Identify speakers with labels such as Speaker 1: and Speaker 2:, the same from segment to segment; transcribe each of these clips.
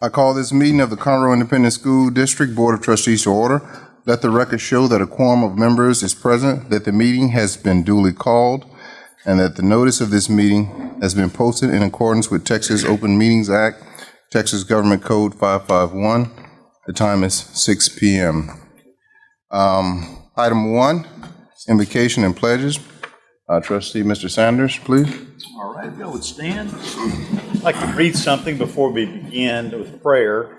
Speaker 1: I call this meeting of the Conroe Independent School District Board of Trustees to order. Let the record show that a quorum of members is present, that the meeting has been duly called, and that the notice of this meeting has been posted in accordance with Texas Open Meetings Act, Texas Government Code 551. The time is 6 PM. Um, Item one, invocation and pledges. Uh, Trustee Mr. Sanders, please.
Speaker 2: All right, if y'all would stand. I'd like to read something before we begin with prayer.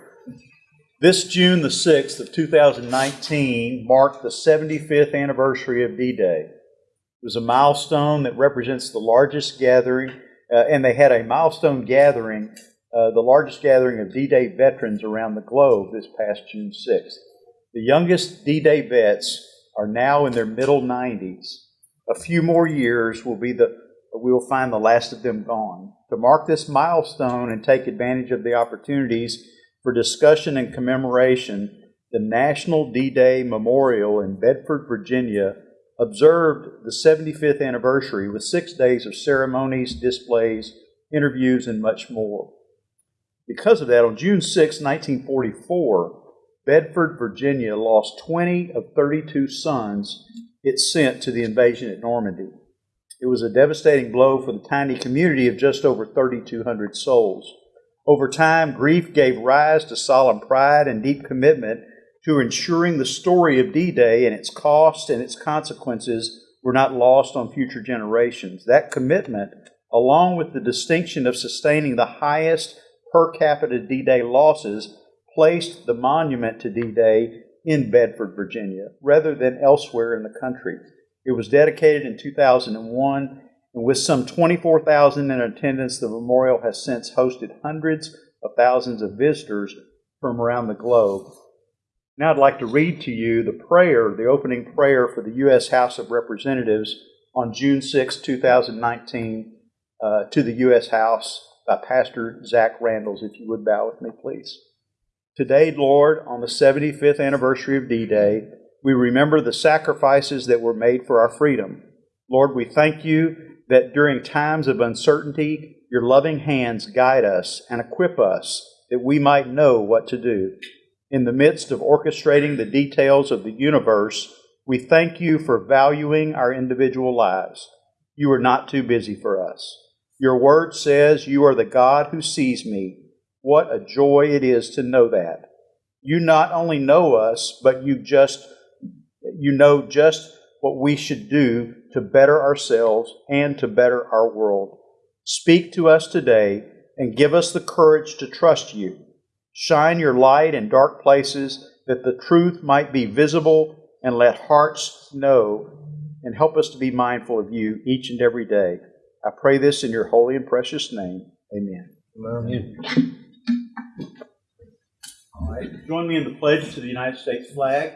Speaker 2: This June the 6th of 2019 marked the 75th anniversary of D-Day. It was a milestone that represents the largest gathering, uh, and they had a milestone gathering, uh, the largest gathering of D-Day veterans around the globe this past June 6th. The youngest D-Day vets are now in their middle 90s. A few more years will be the we will find the last of them gone. To mark this milestone and take advantage of the opportunities for discussion and commemoration, the National D-Day Memorial in Bedford, Virginia observed the 75th anniversary with six days of ceremonies, displays, interviews, and much more. Because of that, on June 6, 1944, Bedford, Virginia lost 20 of 32 sons it sent to the invasion at Normandy. It was a devastating blow for the tiny community of just over 3,200 souls. Over time, grief gave rise to solemn pride and deep commitment to ensuring the story of D Day and its cost and its consequences were not lost on future generations. That commitment, along with the distinction of sustaining the highest per capita D Day losses, placed the monument to D Day in Bedford, Virginia, rather than elsewhere in the country. It was dedicated in 2001, and with some 24,000 in attendance, the memorial has since hosted hundreds of thousands of visitors from around the globe. Now I'd like to read to you the prayer, the opening prayer for the U.S. House of Representatives on June 6, 2019, uh, to the U.S. House by Pastor Zach Randalls. If you would bow with me, please. Today, Lord, on the 75th anniversary of D Day, we remember the sacrifices that were made for our freedom. Lord, we thank you that during times of uncertainty, your loving hands guide us and equip us that we might know what to do. In the midst of orchestrating the details of the universe, we thank you for valuing our individual lives. You are not too busy for us. Your word says you are the God who sees me. What a joy it is to know that. You not only know us, but you just you know just what we should do to better ourselves and to better our world. Speak to us today and give us the courage to trust you. Shine your light in dark places that the truth might be visible and let hearts know and help us to be mindful of you each and every day. I pray this in your holy and precious name. Amen.
Speaker 1: Amen.
Speaker 2: All right. Join me in the pledge to the United States flag.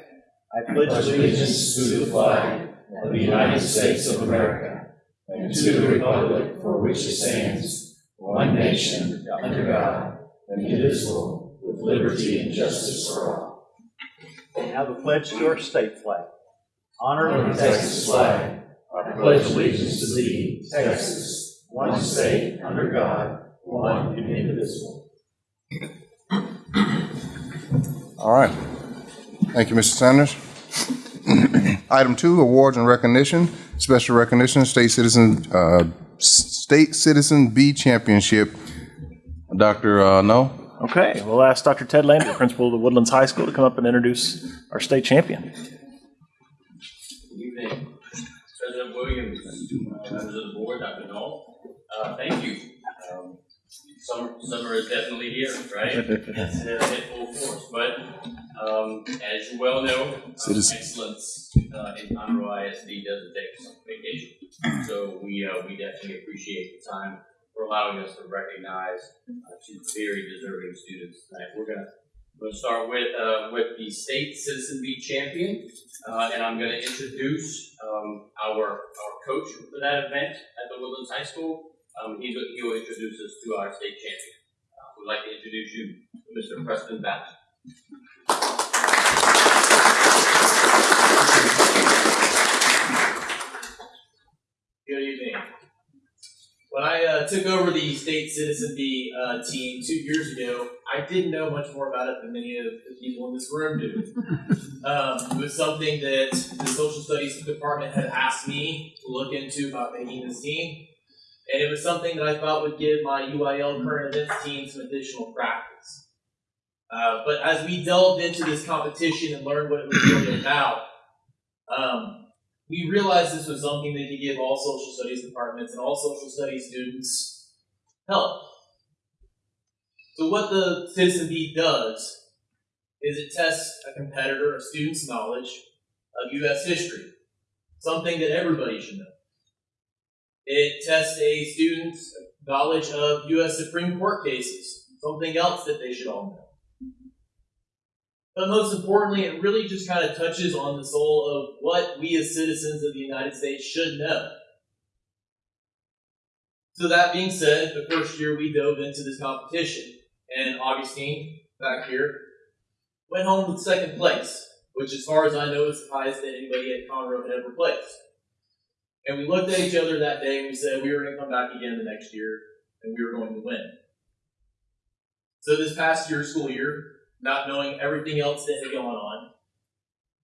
Speaker 2: I pledge
Speaker 3: allegiance to the flag of the United States of America and to the republic for which it stands, one nation, under God, indivisible, with liberty and justice for all.
Speaker 2: Now the pledge to our state flag. Honor
Speaker 3: Honor the Texas flag. I pledge allegiance to thee, Texas, one state, under God, one and indivisible.
Speaker 1: All right. Thank you, Mr. Sanders. Item two, awards and recognition. Special recognition, State Citizen, uh, State Citizen Bee Championship. Dr. Uh, No?
Speaker 4: Okay, we'll ask Dr. Ted Lambert, principal of the Woodlands High School, to come up and introduce our state champion.
Speaker 5: Good evening, President Williams, uh, members of the board, Dr. Null. Uh, thank you. Um, Summer, summer is definitely here, right? It's in full force, but um, as you well know, um, excellence uh, in Conroe ISD doesn't take some vacation. So we, uh, we definitely appreciate the time for allowing us to recognize uh, two very deserving students tonight. We're gonna We're going to start with, uh, with the state citizen beat champion, uh, and I'm going to introduce um, our, our coach for that event at the Woodlands High School. Um, he's, he will introduce us to our state champion. Uh, we'd like to introduce you to Mr. Preston Bass.
Speaker 6: Good evening. When I uh, took over the state citizen Bee uh, team two years ago,
Speaker 7: I didn't know much more about it than many of the people in this room do. Um, it was something that the social studies department had asked me to look into about making this team. And it was something that I thought would give my UIL current events team some additional practice. Uh, but as we delved into this competition and learned what it was really about, um, we realized this was something that could give all social studies departments and all social studies students help. So what the Citizen Bee does is it tests a competitor, a student's knowledge of U.S. history, something that everybody should know. It tests a student's knowledge of U.S. Supreme Court cases, something else that they should all know. But most importantly, it really just kind of touches on the soul of what we as citizens of the United States should know. So that being said, the first year we dove into this competition, and Augustine, back here, went home with second place, which as far as I know is the highest that anybody at Conroe had ever placed. And we looked at each other that day and we said we were going to come back again the next year and we were going to win. So this past year, school year, not knowing everything else that had gone on,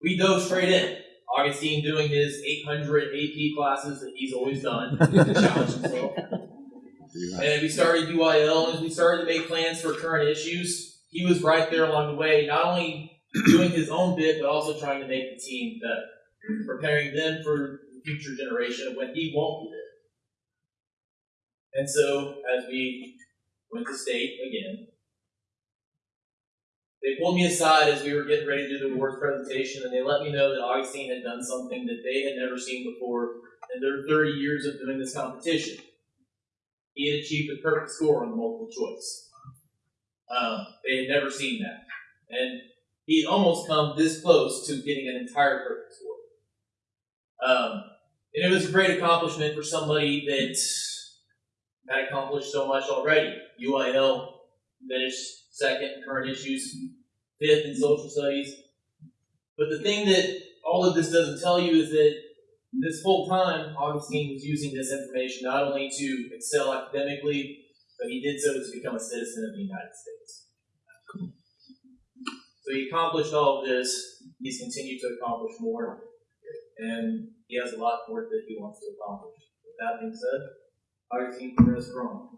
Speaker 7: we dove straight in. Augustine doing his 800 AP classes that he's always done challenge himself. And we started UIL and we started to make plans for current issues. He was right there along the way, not only doing his own bit, but also trying to make the team better, preparing them for the future generation when he won't be there. And so, as we went to state again, they pulled me aside as we were getting ready to do the awards presentation, and they let me know that Augustine had done something that they had never seen before in their 30 years of doing this competition. He had achieved a perfect score on the multiple choice. Um, they had never seen that. And he had almost come this close to getting an entire perfect score. Um, and it was a great accomplishment for somebody that had accomplished so much already. UIL finished second in current issues, fifth in social studies. But the thing that all of this doesn't tell you is that this whole time, Augustine was using this information not only to excel academically, but he did so to become a citizen of the United States. So he accomplished all of this. He's continued to accomplish more, and he has a lot more that he wants to accomplish. With that being said, Augustine is Strong.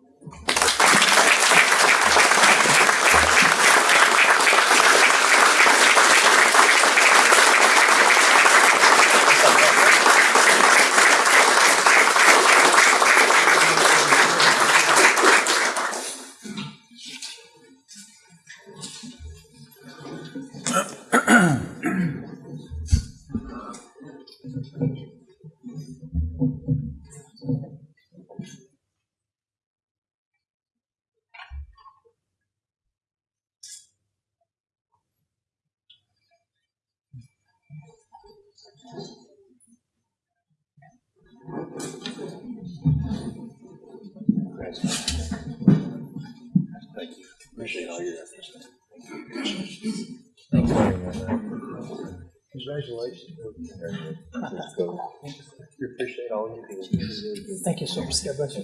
Speaker 8: Thank you, sir. God bless you.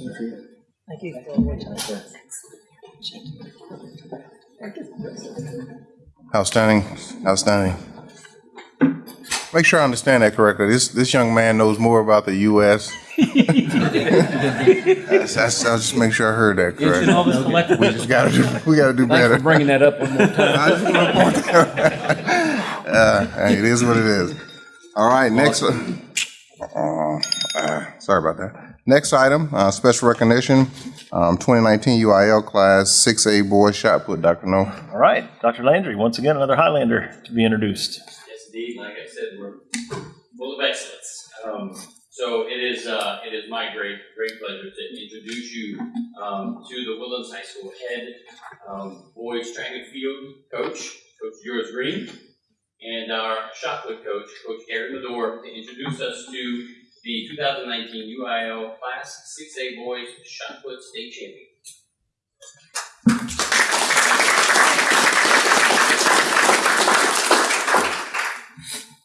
Speaker 8: Thank you for your time.
Speaker 1: Outstanding, outstanding. Make sure I understand that correctly. This, this young man knows more about the U.S. That's, that's, I'll just make sure I heard that correctly.
Speaker 5: all this collective.
Speaker 1: We just gotta do, we gotta do
Speaker 5: Thanks
Speaker 1: better.
Speaker 5: for bringing that up one more time.
Speaker 1: I just wanna point that- Uh, hey, it is what it is. All right, next, uh, uh, sorry about that. Next item, uh, special recognition, um, 2019 UIL Class 6A Boys Shot Put, Dr. No.
Speaker 4: All right, Dr. Landry, once again, another Highlander to be introduced.
Speaker 9: Yes, indeed. Like I said, we're full of excellence. Um, so it is, uh, it is my great, great pleasure to introduce you um, to the Woodlands High School head um, boys track and field coach, Coach George Green, and our shot put coach, Coach Gary Medor, to introduce us to the 2019 UIL Class 6A Boys Shot Put State Champion.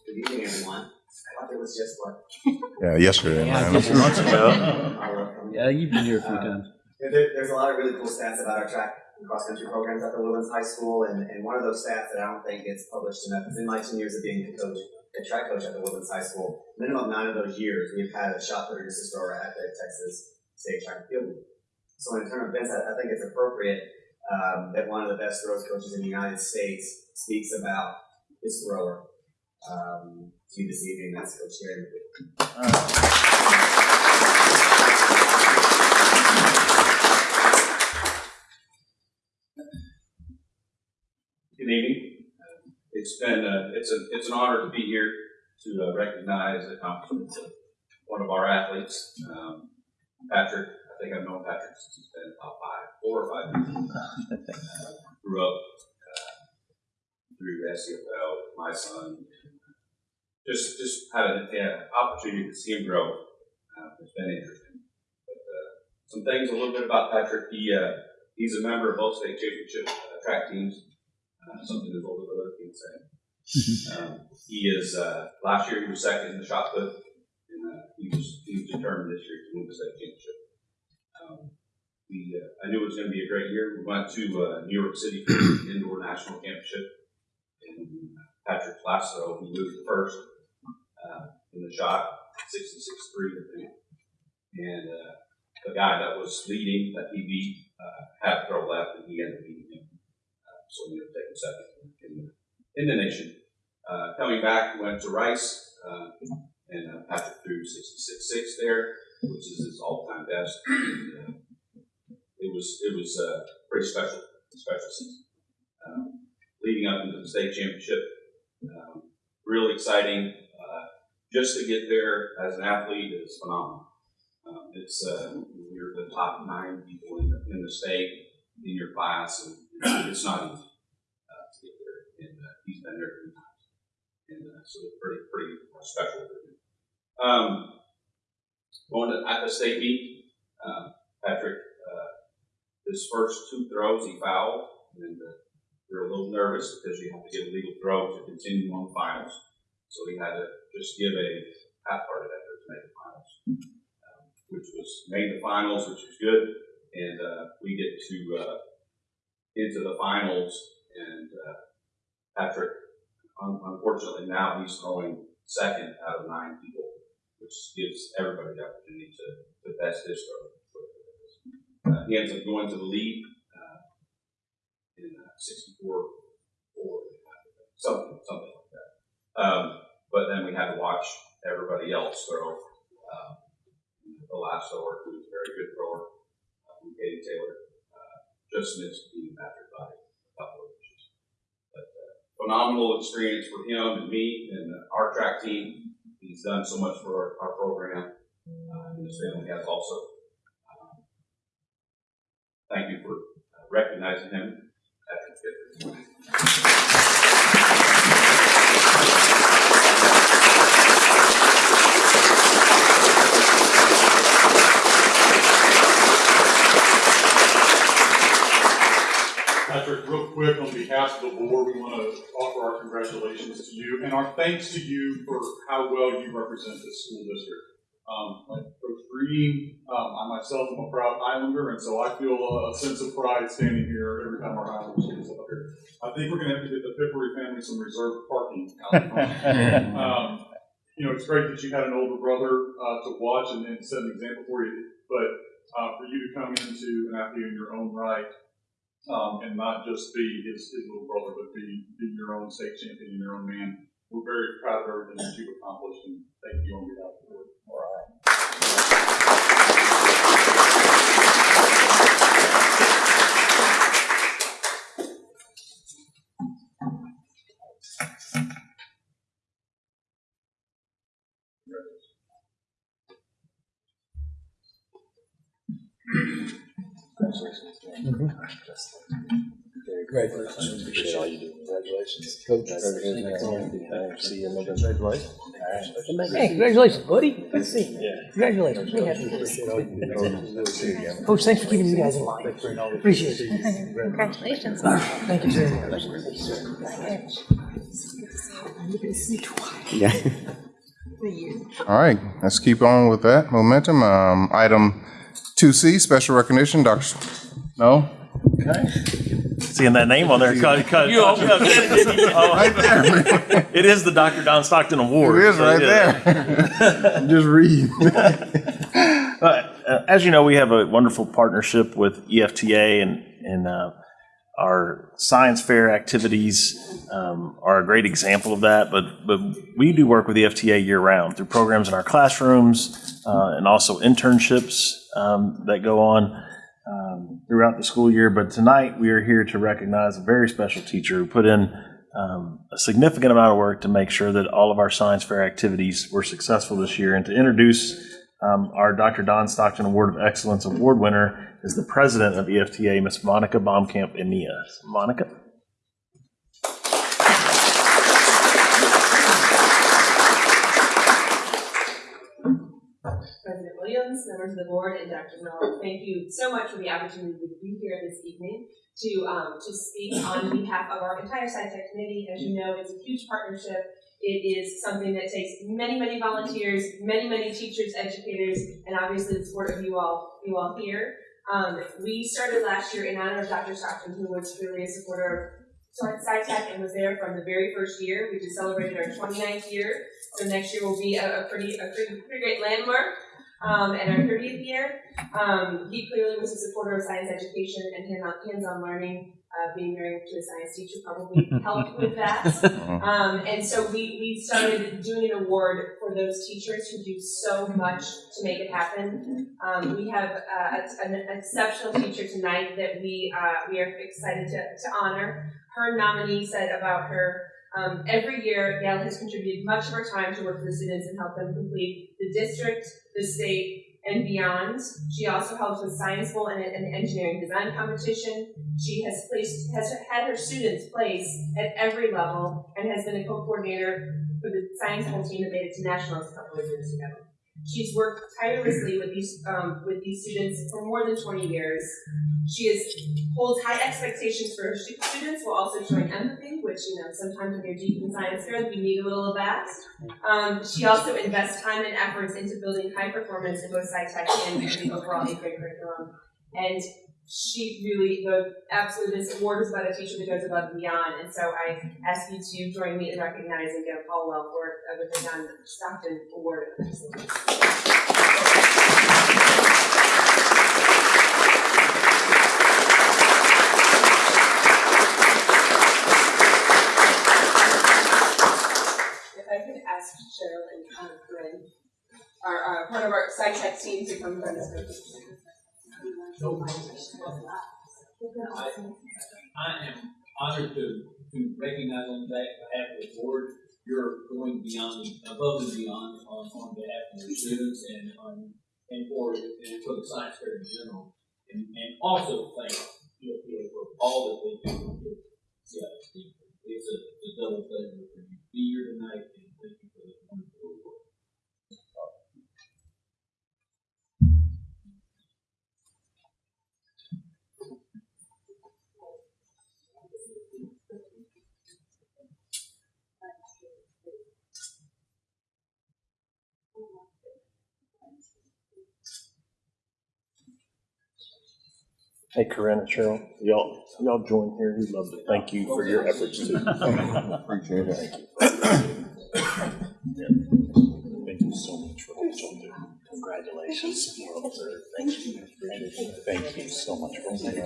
Speaker 10: Good evening, everyone. I thought it was just what.
Speaker 1: Yeah, yesterday, man.
Speaker 5: Yeah, you've been here a few uh, times.
Speaker 10: There, there's a lot of really cool stats about our track cross-country programs at the Woodlands High School, and, and one of those stats that I don't think gets published enough is in my ten years of being a coach, a track coach at the Woodlands High School, minimum nine of those years, we've had a shot put or assist thrower at the Texas State Track and Field. So in terms of events, I, I think it's appropriate um, that one of the best throws coaches in the United States speaks about his thrower um, to this evening. That's Coach Gary.
Speaker 11: Evening. It's been, uh, it's a, it's an honor to be here to uh, recognize the accomplishments of one of our athletes, um, Patrick. I think I've known Patrick since he's been about five, four or five years. Uh, Grew up, uh, through SCFL, my son. Just, just had an yeah, opportunity to see him grow. Uh, it's been interesting. But, uh, some things a little bit about Patrick. He, uh, he's a member of both state championship uh, track teams uh, something his older brother can say. um, he is, uh, last year he was second in the shot put, and uh, he was he was determined this year to win the state championship. Um, we, uh, I knew it was going to be a great year. We went to uh, New York City for the indoor national championship, and Patrick throw he moved first uh, in the shot, 66-3, I think. And uh, the guy that was leading that he beat uh, had to throw left, and he ended up beating him so ended up taking second in the, in the nation. Uh, coming back, went to Rice, uh, and uh, Patrick threw 66-6 there, which is his all-time best. And, uh, it was it was uh, pretty special, special season. Um, leading up into the state championship, um, really exciting. Uh, just to get there as an athlete is phenomenal. Um, it's uh, you're the top nine people in the, in the state in your class, and it's not easy uh, to get there. And uh, he's been there three times, and uh, so it's pretty pretty special for him. Um, going to the state meet, um, Patrick, uh, his first two throws he fouled, and uh, we were a little nervous because you have to get a legal throw to continue on finals. So he had to just give a half-hearted effort to make the finals, um, which was made the finals, which was good, and uh, we get to uh, into the finals, and uh, Patrick, un- unfortunately now he's throwing second out of nine people, which gives everybody the opportunity to, to best his throw. Uh, he ends up going to the lead uh, in uh, 64 or something, something like that. Um, but then we had to watch everybody else throw. Um, the last thrower, who was a very good thrower, uh, Katie Taylor, uh, just missed beating Patrick by a couple of inches. But uh, phenomenal experience for him and me and uh, our track team. He's done so much for our, our program, uh, and his family has also. Um, thank you for uh, recognizing him. Patrick
Speaker 12: real quick, on behalf of the board, we want to offer our congratulations to you and our thanks to you for how well you represent this school district. Um, like Coach Green, um, I myself am a proud Highlander, and so I feel a sense of pride standing here every time our Highlander students up here. I think we're going to have to get the Piperi family some reserved parking out front. um, you know, it's great that you had an older brother uh, to watch and, and set an example for you, but uh, for you to come into an athlete in your own right um, and not just be his, his little brother, but be, be your own state champion and your own man. We're very proud of everything that you've accomplished, and thank you on behalf of the board. All right.
Speaker 3: Congratulations. Appreciate all you do. Congratulations. Coach. See you in November.
Speaker 13: Hey, congratulations, buddy. Good to see you. Congratulations. We're happy for you. Coach, thanks for keeping you guys in line. Appreciate it.
Speaker 14: Congratulations.
Speaker 13: Thank you very much.
Speaker 10: Yeah.
Speaker 1: All right, let's keep on with that momentum. Um, Item 2C, special recognition, Dr. No?
Speaker 4: Okay. Seeing that name on there, cut, cut.
Speaker 13: You opened
Speaker 1: Right there.
Speaker 4: It is the Dr. Don Stockton Award.
Speaker 1: It is right there. Just read.
Speaker 4: Uh, as you know, we have a wonderful partnership with EFTA, and and uh, our science fair activities um, are a great example of that. But but we do work with EFTA year round through programs in our classrooms uh, and also internships um, that go on um, throughout the school year. But tonight we are here to recognize a very special teacher who put in um, a significant amount of work to make sure that all of our science fair activities were successful this year, and to introduce um, our Dr. Don Stockton Award of Excellence Award winner is the president of EFTA, Miss Monica Baumkamp Enia. Monica?
Speaker 14: President Williams, members of the board, and Dr. Miller, thank you so much for the opportunity to be here this evening to, um, to speak on behalf of our entire SciTech committee. As you know, it's a huge partnership. It is something that takes many, many volunteers, many, many teachers, educators, and obviously the support of you all, you all here. Um, we started last year in honor of Dr. Stockton, who was really a supporter of SciTech and was there from the very first year. We just celebrated our 29th year. So next year will be a, a pretty, a pretty, pretty great landmark. Um, and our 30th year, um, he clearly was a supporter of science education and hands-on learning. Uh, being married to a science teacher probably helped with that. Um, and so we, we started doing an award for those teachers who do so much to make it happen. Um, we have uh, an exceptional teacher tonight that we, uh, we are excited to, to honor. Her nominee said about her, um, every year Yale has contributed much of her time to work with the students and help them complete the district, the state, and beyond. She also helps with Science Bowl and an engineering design competition. She has placed, has had her students place at every level and has been a co-coordinator for the Science Bowl team that made it to nationals a couple of years ago. She's worked tirelessly with these um, with these students for more than 20 years. She is holds high expectations for her students while also showing empathy, which you know sometimes when you're deep in science fair, you need a little of that. Um, she also invests time and efforts into building high performance in both SciTech and the overall eighth grade curriculum. And she really, the absolutely, this award is by the teacher that goes above and beyond. And so I ask you to join me in recognizing Deb Caldwell for the John Stockton Award. If I could ask Cheryl and um, Corinne, our, uh, one of our SciTech team to come join us.
Speaker 3: I am honored to, to recognize on behalf of the board, you're going beyond, above and beyond on, on behalf of your students and on, and for, and for the science fair in general. And, and also thank EFPA for all that they do. CISD. It's a, a double pleasure for you to be here tonight and thank you for the wonderful
Speaker 4: Hey, Corinne and Cheryl, y'all, y'all join here. We'd love to thank you for your efforts too.
Speaker 1: Appreciate it.
Speaker 4: Thank you Thank you so much for what y'all do. Congratulations. Thank you. Thank you so much for what you do.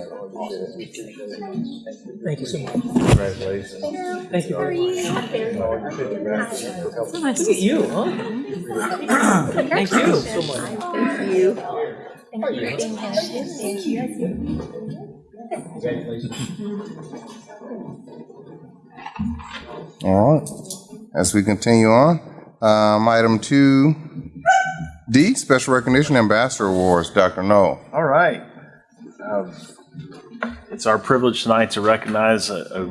Speaker 13: Thank you so much.
Speaker 4: Congratulations.
Speaker 13: Thank you very much. Look at you, huh? Thank you so much.
Speaker 15: Thank you. Thank you for being here.
Speaker 1: All right. As we continue on, um, item two D, special recognition ambassador awards, Dr. Null.
Speaker 4: All right. Um, It's our privilege tonight to recognize a, a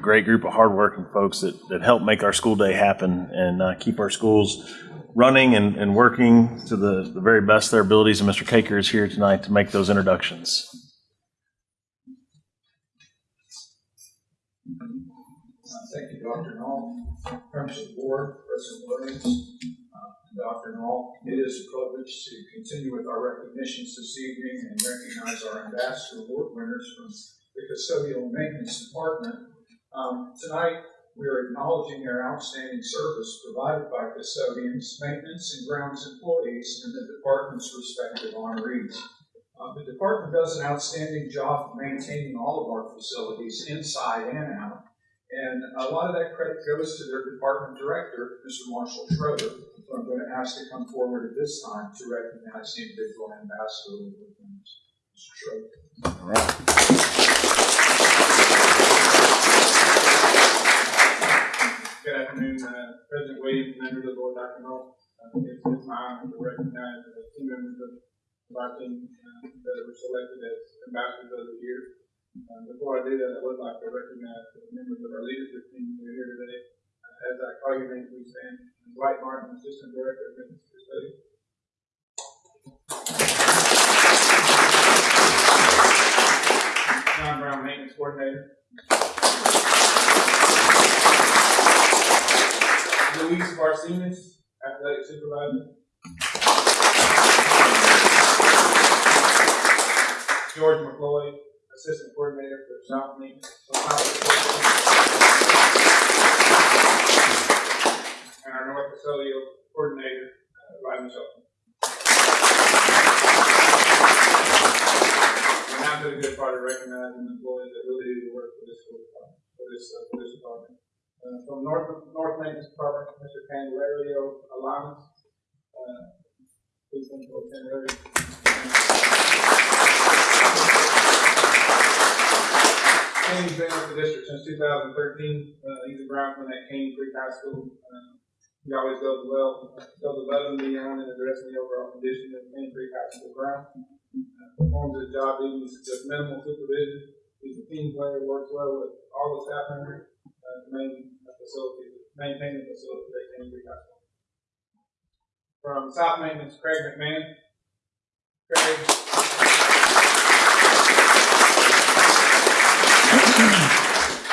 Speaker 4: great group of hardworking folks that, that help make our school day happen and uh, keep our schools running and, and working to the, the very best of their abilities. And Mr. Caker is here tonight to make those introductions.
Speaker 16: Thank you, Dr. Null, members of the board, President Williams, uh, Dr. Null. It is a privilege to continue with our recognitions this evening and recognize our ambassador award winners from the custodial maintenance department. Um, tonight, we are acknowledging their outstanding service provided by custodians, maintenance, and grounds employees in the department's respective honorees. Uh, the department does an outstanding job maintaining all of our facilities inside and out. And a lot of that credit goes to their department director, Mr. Marshall Schroeder, who I'm going to ask to come forward at this time to recognize the individual ambassador. Mr. Schroeder.
Speaker 1: All right.
Speaker 17: Good afternoon, uh, President Williams, members of the board, Dr. Null. Uh, It's it's my honor to recognize the two members of our team uh, that were selected as ambassadors of the year. Uh, Before I do that, I would like to recognize the members of our leadership team who are here today. Uh, As I call your name, please stand. Dwight Martin, Assistant Director of Business Studies. John Brown, Maintenance Coordinator. Luis Barcenas, Athletic Supervisor. George McCloy, Assistant Coordinator for South Link. And our North Custodial Coordinator, uh, Rodney Shelton. And to the good part of recognizing the employees that really do the work for this for this, uh, for this department. Uh, from North, North Maintenance Department, Mr. Candelario Alamas. Uh, please forward, Candelario. Kane's been with the district since two thousand thirteen. Uh, he's a groundsman at Caney Creek High School. Uh, he always goes well, goes above and beyond in addressing the overall condition of Caney Creek High School ground. Uh, performs his job duties with minimal supervision. He's a team player, works well with all the staff members, main facility, maintain the facility at Caney Creek High School. From South Maintenance, Craig McMahon. Craig.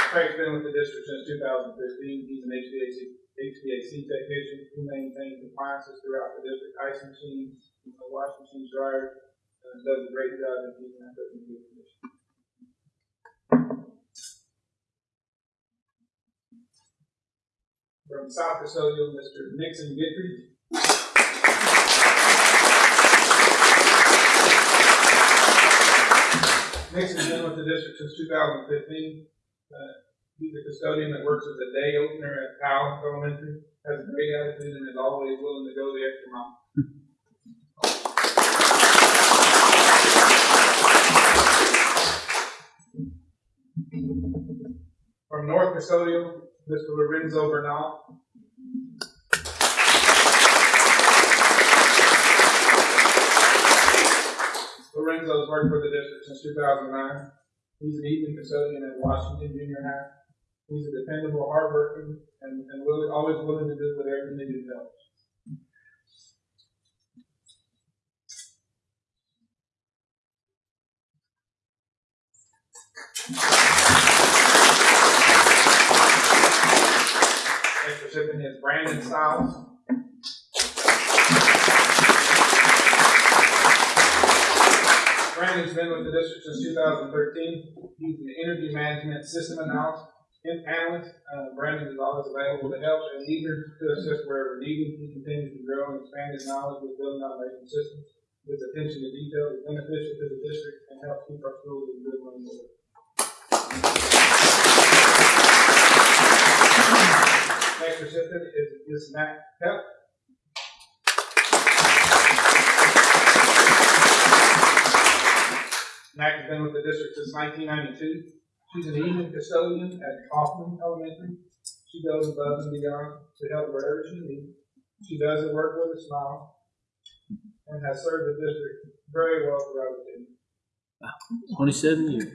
Speaker 17: Craig's been with the district since two thousand fifteen. He's an HVAC, HVAC technician who maintains appliances throughout the district, ice machines, uh, washing machines, dryers, and does a great job in keeping that in good condition. From South Custodial, Mr. Nixon Guidry. Nixon's been with the district since two thousand fifteen. Uh, he's a custodian that works as a day opener at Powell Elementary, has a great attitude and is always willing to go the extra mile. From North Custodial, Mr. Lorenzo Bernal. Lorenzo's worked for the district since two thousand nine. He's an evening custodian at Washington Junior High. He's a dependable, hardworking, and, and always willing to do whatever needed help. Next recipient is Brandon Stiles. Brandon's been with the district since two thousand thirteen. He's an energy management system analyst, analyst. Uh, Brandon is always available to help and eager to assist wherever needed. He continues to grow and expand his knowledge with building automation systems. His attention to detail is beneficial to the district and helps keep our schools in good running order. Next recipient is, is Matt Pep. Mac has been with the district since nineteen ninety-two. She's an evening custodian at Kaufman Elementary. She goes above and beyond to help wherever she needs. She does her work with a smile and has served the district very well throughout the year.
Speaker 3: Twenty-seven years.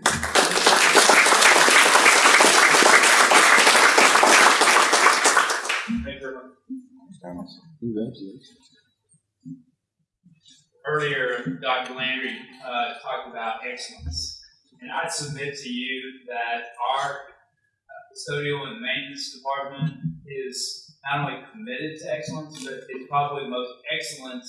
Speaker 17: Thank you very much.
Speaker 3: Congratulations.
Speaker 18: earlier, Dr. Landry uh, talked about excellence. And I'd submit to you that our uh, custodial and maintenance department is not only committed to excellence, but it's probably the most excellent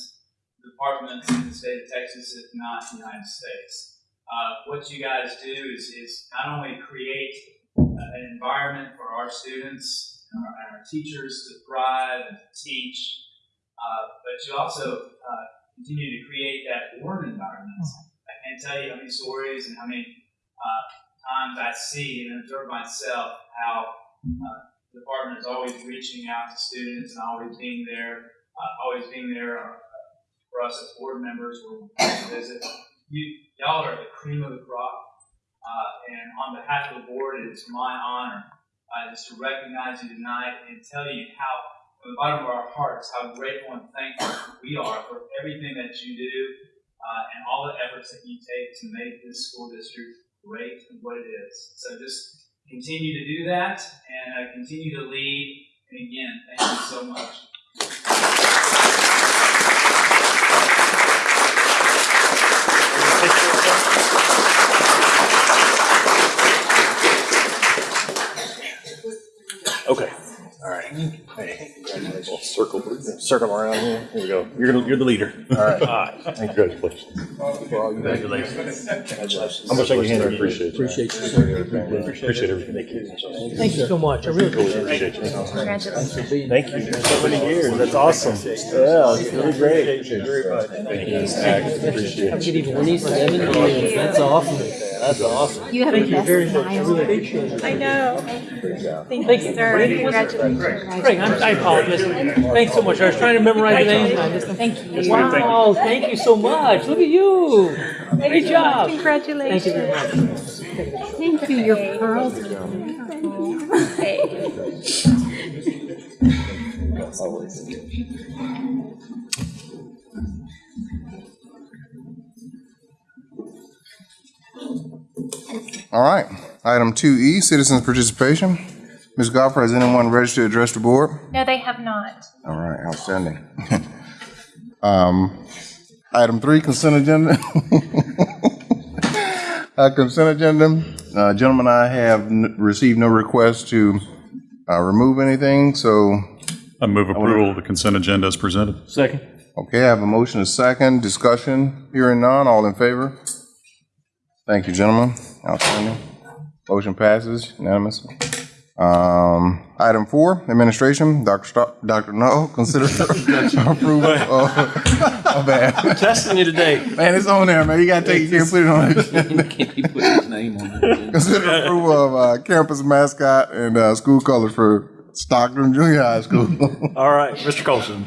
Speaker 18: department in the state of Texas, if not the United States. uh, what you guys do is, is not only create uh, an environment for our students and our, and our teachers to thrive and to teach, uh, but you also uh, continue to create that warm environment. I can't tell you how many stories and how many uh, times I see and observe myself how uh, the department is always reaching out to students and always being there, uh, always being there uh, for us as board members when we visit. You, y'all are the cream of the crop, uh, and on behalf of the board, it is my honor uh, just to recognize you tonight and tell you how, from the bottom of our hearts, how grateful and thankful we are for everything that you do uh, and all the efforts that you take to make this school district great and what it is. So just continue to do that and uh, continue to lead. And again, thank you so much.
Speaker 4: Okay. All right. Hey, congratulations. Circle, circle around here. Here we go. You're gonna, you're the leader. All right. All right. Congratulations. Congratulations. Congratulations. How much I can hand you? Appreciate it.
Speaker 13: Appreciate you, sir.
Speaker 4: Appreciate everything. Thank you.
Speaker 13: Thank you so much. I really
Speaker 4: Appreciate
Speaker 13: appreciate
Speaker 4: you.
Speaker 13: it.
Speaker 15: Congratulations.
Speaker 4: Thank you. So many years. That's awesome. Yeah, it's really great. Thank you. Appreciate
Speaker 13: Have a
Speaker 4: it.
Speaker 13: good evening. Twenty-seven years. That's awesome. That's awesome.
Speaker 15: You have
Speaker 13: Thank
Speaker 15: the
Speaker 13: you
Speaker 15: best
Speaker 13: very much. I
Speaker 15: smile.
Speaker 13: really.
Speaker 15: I know.
Speaker 13: Thank
Speaker 15: Thank
Speaker 13: you.
Speaker 15: you, sir. Congratulations.
Speaker 13: Craig, I'm, I apologize. Thanks so much. I was trying to memorize the names.
Speaker 15: Thank you.
Speaker 13: Wow, thank you so much. Look at you. Great job.
Speaker 15: Congratulations.
Speaker 13: Thank you very much.
Speaker 15: Thank you. Your pearls are beautiful. Hey.
Speaker 1: All right. Item 2E, citizens' participation. Ms. Goffard, has anyone registered to address the board?
Speaker 15: No, they have not.
Speaker 1: All right, outstanding. Um, Item three, consent agenda. Uh, Consent agenda, Uh, gentlemen, I have n- received no request to uh, remove anything, so,
Speaker 12: I move approval of the consent agenda as presented.
Speaker 13: Second.
Speaker 1: okay, I have a motion, a second, discussion, hearing none, all in favor? Thank you, gentlemen, outstanding. Motion passes unanimously. Um, Item four, administration, Dr. Sto- Dr. No, consider approval of, oh, bad.
Speaker 4: Testing you today.
Speaker 1: Man, it's on there, man. You gotta take, you can't put it on. the-
Speaker 7: Can't be putting his name on it.
Speaker 1: Consider approval of uh, campus mascot and uh, school colors for Stockton Junior High School.
Speaker 4: All right, Mr. Colson.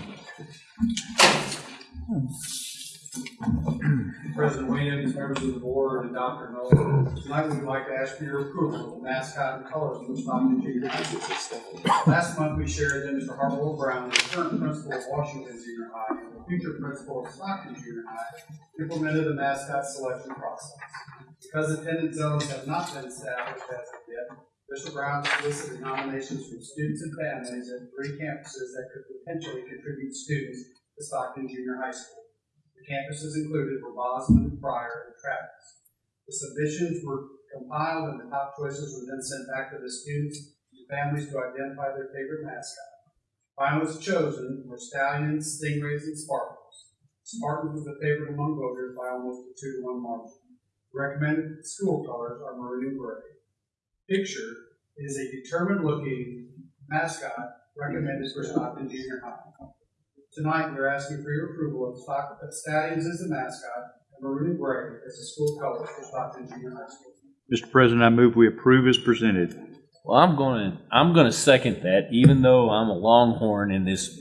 Speaker 17: President Williams, members of the board, and Dr. Noel, tonight we'd like to ask for your approval of the mascot and colors of the Stockton Junior High Last month, we shared that Mr. Harbaugh Brown, the current principal of Washington Junior High and the future principal of Stockton Junior High, implemented a mascot selection process. Because attendance zones have not been established as of yet, Mr. Brown solicited nominations from students and families at three campuses that could potentially contribute students to Stockton Junior High School. Campuses included were Bozman, Cryar, and Travis. The submissions were compiled and the top choices were then sent back to the students and families to identify their favorite mascot. Finalists chosen were Stallions, Stingrays, and Spartans. Spartans was the favorite among voters by almost a two to one margin. Recommended school colors are maroon and gray. Picture is a determined looking mascot recommended for Stockton Junior High. Tonight, we're asking for your approval of Stock, of Stallions as the mascot, and maroon and gray as the school colors for Stockton Junior High School.
Speaker 19: Mr. President, I move we approve as presented.
Speaker 7: Well, I'm gonna, I'm gonna second that, even though I'm a Longhorn and this,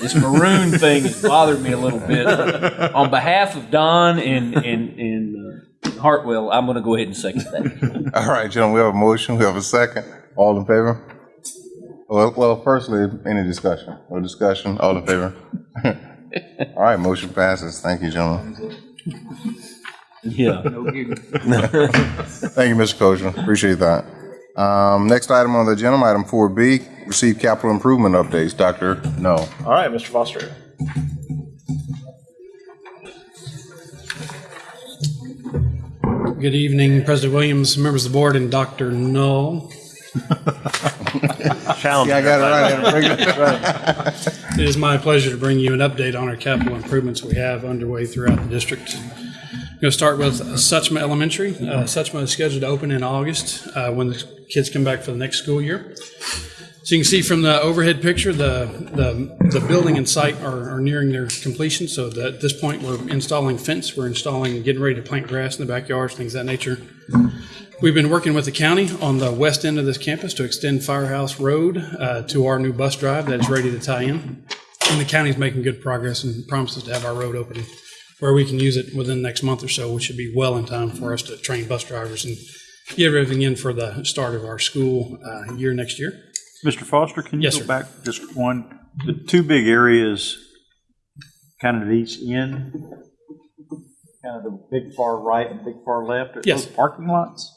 Speaker 7: this maroon thing has bothered me a little bit. On behalf of Don and, and, and uh, Hartwell, I'm gonna go ahead and second that.
Speaker 1: All right, gentlemen, we have a motion, we have a second. All in favor? Well, well, firstly, any discussion? No discussion, all in favor? All right, motion passes. Thank you, gentlemen.
Speaker 7: Yeah.
Speaker 1: Thank you, Mr. Kosher. Appreciate that. Um, Next item on the agenda, item 4B, receive capital improvement updates. Dr. No.
Speaker 4: All right, Mr. Foster.
Speaker 20: Good evening, President Williams, members of the board, and Dr. Null.
Speaker 4: Challenge.
Speaker 1: Yeah, I got it right.
Speaker 20: It is my pleasure to bring you an update on our capital improvements we have underway throughout the district. I'm Going to start with Suchma Elementary. Uh, Suchma is scheduled to open in August uh, when the kids come back for the next school year. So you can see from the overhead picture, the, the, the building and site are, are nearing their completion. So that at this point, we're installing fence, we're installing, getting ready to plant grass in the backyards, things of that nature. We've been working with the county on the west end of this campus to extend Firehouse Road uh, to our new bus drive that is ready to tie in. And the county's making good progress and promises to have our road open where we can use it within the next month or so, which should be well in time for us to train bus drivers and get everything in for the start of our school uh, year next year.
Speaker 19: Mr. Foster, can you
Speaker 20: Yes,
Speaker 19: go
Speaker 20: sir.
Speaker 19: back just one, the two big areas kind of at each end? Kind of the big far right and big far left? Are
Speaker 20: Yes.
Speaker 19: those Parking lots?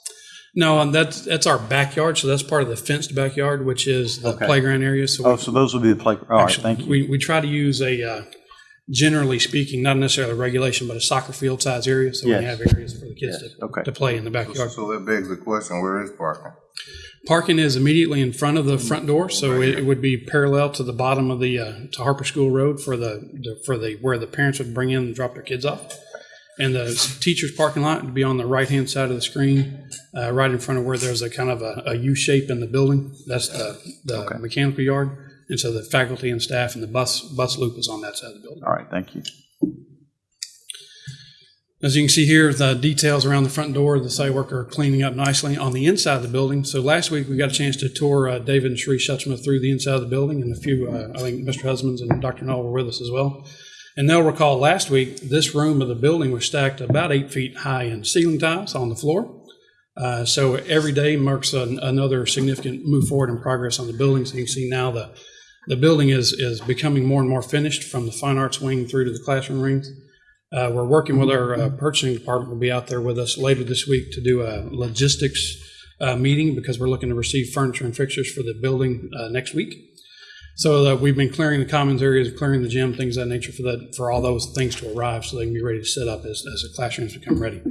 Speaker 20: No, and that's that's our backyard. So that's part of the fenced backyard, which is the
Speaker 19: Okay.
Speaker 20: playground area. So
Speaker 19: Oh, so those would be the play, all right,
Speaker 20: Actually,
Speaker 19: thank you.
Speaker 20: We, we try to use a, uh, generally speaking, not necessarily a regulation, but a soccer field size area. So we have areas for the kids
Speaker 19: Yes,
Speaker 20: to,
Speaker 19: okay.
Speaker 20: to play in the backyard.
Speaker 1: So that begs the question, where is parking?
Speaker 20: Parking is immediately in front of the front door, so it, it would be parallel to the bottom of the, uh, to Harper School Road for the, the- for the, where the parents would bring in and drop their kids off. And the teacher's parking lot would be on the right-hand side of the screen, uh, right in front of where there's a kind of a, a U shape in the building. That's the, the mechanical yard. And so the faculty and staff and the bus, bus loop is on that side of the building.
Speaker 19: All right, thank you.
Speaker 20: As you can see here, the details around the front door, the site work are cleaning up nicely on the inside of the building. So last week, we got a chance to tour uh, David and Sheree Schutzma through the inside of the building, and a few, uh, I think Mr. Husbands and Dr. Null were with us as well. And they'll recall last week, this room of the building was stacked about eight feet high in ceiling tiles on the floor. Uh, So every day marks an- another significant move forward in progress on the building. So you can see now the, the building is, is becoming more and more finished from the fine arts wing through to the classroom rings. Uh, we're working with our uh, purchasing department will be out there with us later this week to do a logistics uh, meeting because we're looking to receive furniture and fixtures for the building uh, next week. So uh, we've been clearing the commons areas, clearing the gym, things of that nature for that for all those things to arrive so they can be ready to set up as, as the classrooms become ready.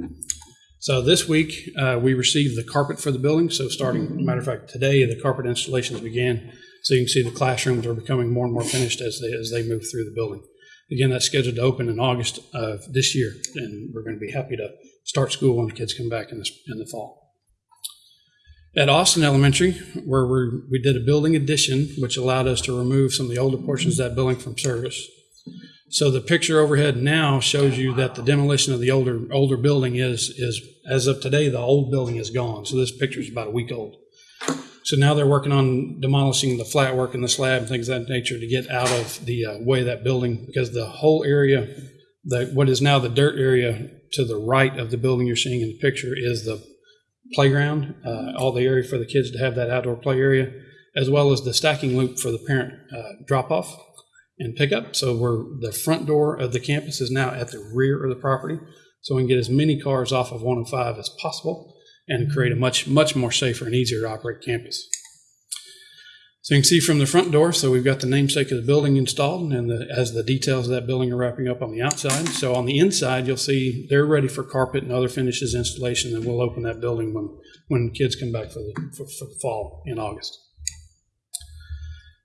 Speaker 20: So this week uh, we received the carpet for the building. So starting, matter of fact, today the carpet installations began. So you can see the classrooms are becoming more and more finished as they as they move through the building. Again, that's scheduled to open in August of this year, and we're going to be happy to start school when the kids come back in the, in the fall. At Austin Elementary, where we we did a building addition, which allowed us to remove some of the older portions of that building from service. So the picture overhead now shows you that the demolition of the older older building is is as of today the old building is gone. So this picture is about a week old. So now they're working on demolishing the flat work and the slab and things of that nature to get out of the uh, way of that building because the whole area, the what is now the dirt area to the right of the building you're seeing in the picture is the playground, uh, all the area for the kids to have that outdoor play area, as well as the stacking loop for the parent uh, drop off and pickup. So we're the front door of the campus is now at the rear of the property, so we can get as many cars off of 105 as possible and create a much much more safer and easier to operate campus. So you can see from the front door, so we've got the namesake of the building installed and the, as the details of that building are wrapping up on the outside. So on the inside, you'll see they're ready for carpet and other finishes installation, and we'll open that building when, when kids come back for the, for, for the fall in August.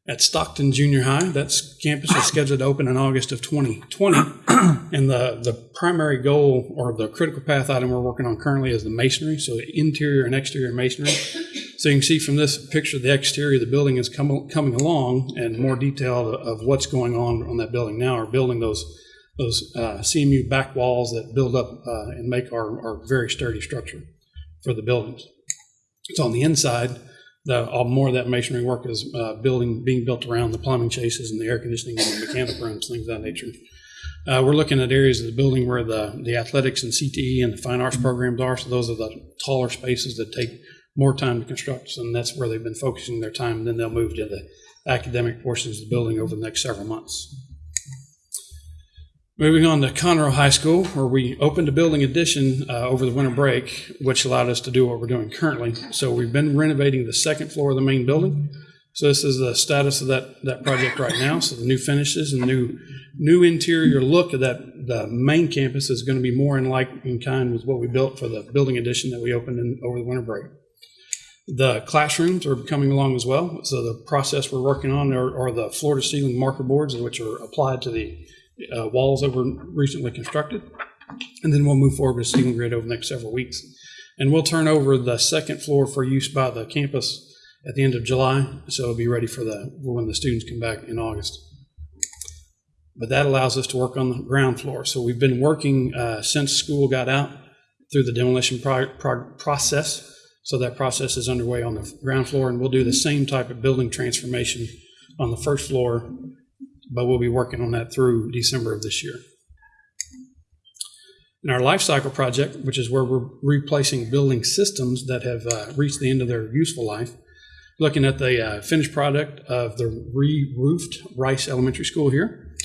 Speaker 20: At Stockton Junior High, That campus is scheduled to open in August of 2020. And the, the primary goal or the critical path item we're working on currently is the masonry, so interior and exterior masonry. So you can see from this picture, the exterior of the building is coming, coming along and more detail of what's going on on that building now are building those, those uh, CMU back walls that build up uh, and make our, our very sturdy structure for the buildings. So on the inside, the, all more of that masonry work is uh, building, being built around the plumbing chases and the air conditioning and the mechanical rooms, things of that nature. Uh, we're looking at areas of the building where the, the athletics and CTE and the fine arts programs are. So those are the taller spaces that take more time to construct, and that's where they've been focusing their time. And then they'll move to the academic portions of the building over the next several months. Moving on to Conroe High School, where we opened a building addition uh, over the winter break, which allowed us to do what we're doing currently. So we've been renovating the second floor of the main building. So this is the status of that, that project right now. So the new finishes and new new interior look of that the main campus is going to be more in like in kind with what we built for the building addition that we opened in, over the winter break. The classrooms are coming along as well. So the process we're working on are, are the floor to ceiling marker boards, which are applied to the uh, walls that were recently constructed. And then we'll move forward with ceiling grid over the next several weeks. And we'll turn over the second floor for use by the campus at the end of July, so it'll be ready for the, when the students come back in August. But that allows us to work on the ground floor. So we've been working uh, since school got out through the demolition pro- pro- process. So that process is underway on the ground floor, and we'll do the same type of building transformation on the first floor, but we'll be working on that through December of this year. In our life cycle project, which is where we're replacing building systems that have uh, reached the end of their useful life, looking at the uh, finished product of the re-roofed Rice Elementary School here.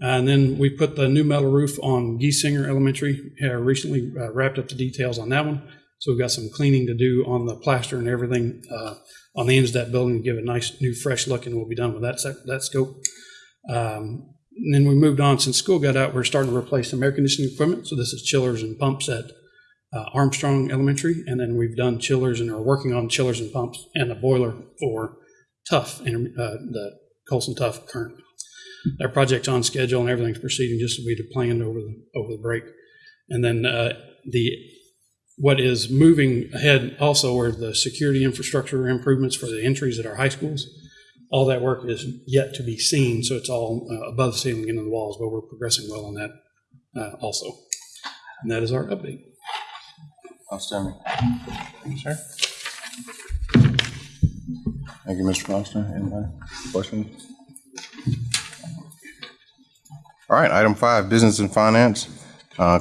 Speaker 20: And then we put the new metal roof on Giesinger Elementary. Uh, recently uh, wrapped up the details on that one. So we've got some cleaning to do on the plaster and everything uh, on the ends of that building to give it a nice new fresh look, and we'll be done with that that scope. Um, and then we moved on since school got out. We're starting to replace some air conditioning equipment. So this is chillers and pumps at uh, Armstrong Elementary, and then we've done chillers and are working on chillers and pumps and a boiler for Tough, inter- uh, the Colson Tough current. That project's on schedule and everything's proceeding just as we'd have planned over the over the break. And then uh, the what is moving ahead also are the security infrastructure improvements for the entries at our high schools. All that work is yet to be seen, so it's all uh, above the ceiling into the walls, but we're progressing well on that uh, also. And that is our update.
Speaker 1: Outstanding. Thank you, sir. Thank you, Mr. Foster. Anybody? Questions? All right, item five, business and finance. Uh,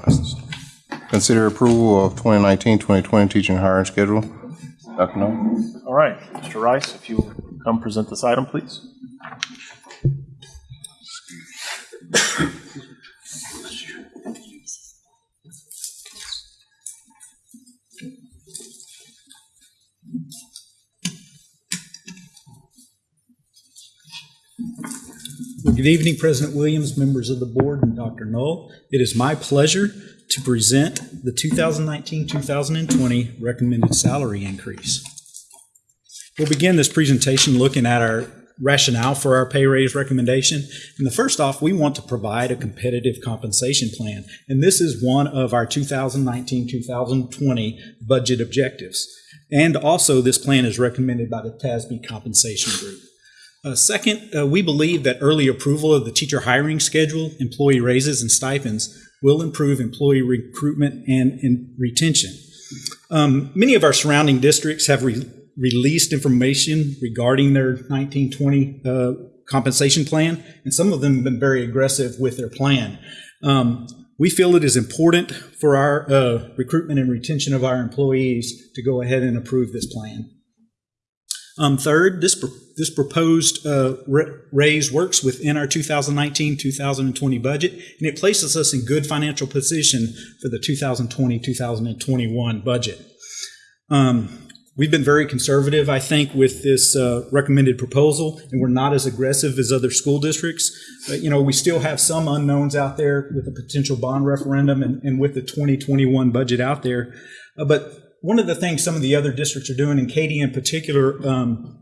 Speaker 1: Consider approval of 2019-2020 teaching hiring schedule. Dr. Null?
Speaker 4: All right, Mr. Rice, if you will come present this item, please.
Speaker 21: Good evening, President Williams, members of the board, and Dr. Null. It is my pleasure to present the 2019-2020 recommended salary increase. We'll begin this presentation looking at our rationale for our pay raise recommendation. And the first off, we want to provide a competitive compensation plan. And this is one of our 2019-2020 budget objectives. And also, this plan is recommended by the TASB Compensation Group. Uh, second, uh, we believe that early approval of the teacher hiring schedule, employee raises, and stipends will improve employee recruitment and, retention. Um, many of our surrounding districts have re- released information regarding their 1920 uh, compensation plan, and some of them have been very aggressive with their plan. Um, we feel it is important for our uh, recruitment and retention of our employees to go ahead and approve this plan. Um, third, this, this proposed uh, raise works within our 2019-2020 budget, and it places us in good financial position for the 2020-2021 budget. Um, we've been very conservative, I think, with this uh, recommended proposal, and we're not as aggressive as other school districts. But, you know, we still have some unknowns out there with the potential bond referendum and, and with the 2021 budget out there. Uh, but one of the things some of the other districts are doing, and Katy in particular, um,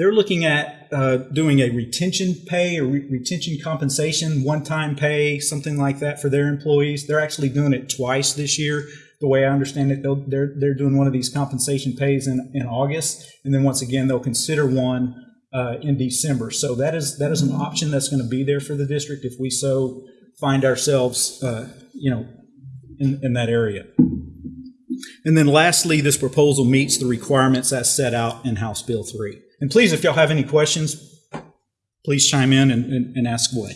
Speaker 21: they're looking at uh, doing a retention pay or re- retention compensation, one-time pay, something like that for their employees. They're actually doing it twice this year. The way I understand it, they'll, they're they're doing one of these compensation pays in, in August, and then once again they'll consider one uh, in December. So that is that is an option that's going to be there for the district if we so find ourselves, uh, you know, in, in that area. And then lastly, this proposal meets the requirements as set out in House Bill 3. And please, if y'all have any questions, please chime in and, and, and ask away.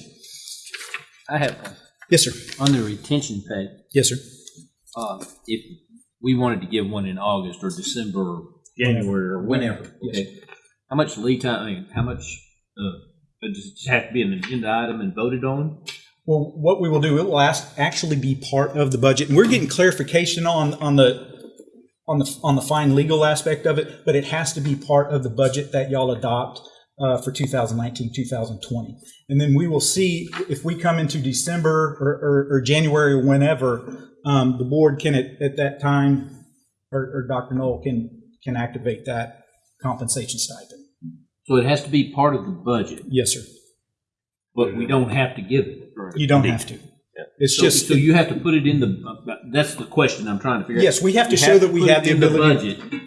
Speaker 7: I have one.
Speaker 21: Yes, sir.
Speaker 7: On the retention pay,
Speaker 21: Yes, sir.
Speaker 7: uh, if we wanted to give one in August or December, or January, or whenever,
Speaker 21: Yes.
Speaker 7: okay? How much lead time, I mean, how much, uh, does it have to be an agenda item and voted on?
Speaker 21: Well, what we will do, it will ask, actually be part of the budget. And we're getting clarification on, on the, on the, on the fine legal aspect of it, but it has to be part of the budget that y'all adopt uh, for 2019, 2020. And then we will see if we come into December or, or, or January or whenever, um, the board can at, at that time, or, or Dr. Null can, can activate that compensation stipend.
Speaker 7: So it has to be part of the budget,
Speaker 21: Yes, sir.
Speaker 7: but we don't have to give it.
Speaker 21: You don't have to. It's
Speaker 7: So-
Speaker 21: just,
Speaker 7: So you have to put it in the, that's the question I'm trying to figure out.
Speaker 21: Yes, we have to
Speaker 7: You
Speaker 21: show that we have
Speaker 7: it
Speaker 21: the
Speaker 7: in
Speaker 21: ability-
Speaker 7: budget,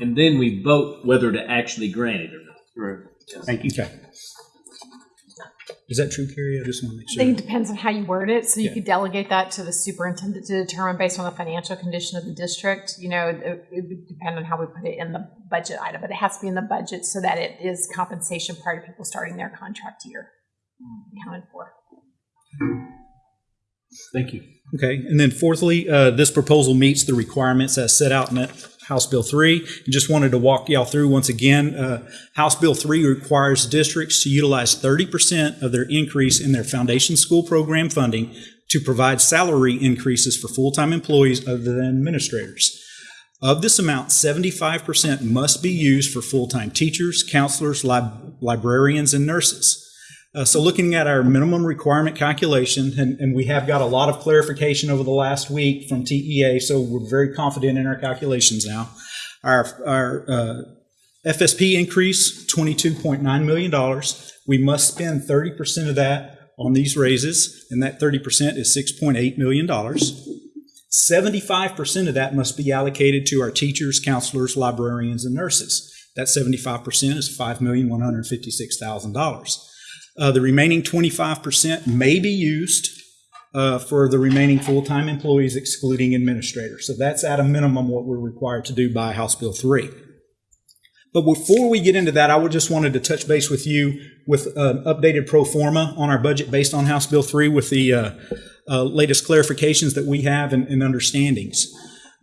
Speaker 7: And then we vote whether to actually grant it or not.
Speaker 21: thank you. Okay. Is that true, Carrie? I just want to make
Speaker 15: I
Speaker 21: sure.
Speaker 15: think it depends on how you word it. So you
Speaker 21: Yeah.
Speaker 15: could delegate that to the superintendent to determine based on the financial condition of the district. You know, it, it would depend on how we put it in the budget item, but it has to be in the budget so that it is compensation prior to people starting their contract year accounted for.
Speaker 7: Thank you.
Speaker 21: Okay, and then fourthly, uh, this proposal meets the requirements as set out in that House Bill 3. And just wanted to walk y'all through once again. Uh, House Bill 3 requires districts to utilize 30% of their increase in their foundation school program funding to provide salary increases for full-time employees other than administrators. Of this amount, 75% must be used for full-time teachers, counselors, lib- librarians, and nurses. Uh, so looking at our minimum requirement calculation, and, and we have got a lot of clarification over the last week from TEA, so we're very confident in our calculations now. Our, our uh, FSP increase, $22.9 million. We must spend 30% of that on these raises, and that 30% is $6.8 million. 75% of that must be allocated to our teachers, counselors, librarians, and nurses. That 75% is $5,156,000. Uh, the remaining 25% may be used uh, for the remaining full-time employees excluding administrators. So that's at a minimum what we're required to do by House Bill 3. But before we get into that, I would just wanted to touch base with you with an updated pro forma on our budget based on House Bill 3 with the uh, uh, latest clarifications that we have and, and understandings.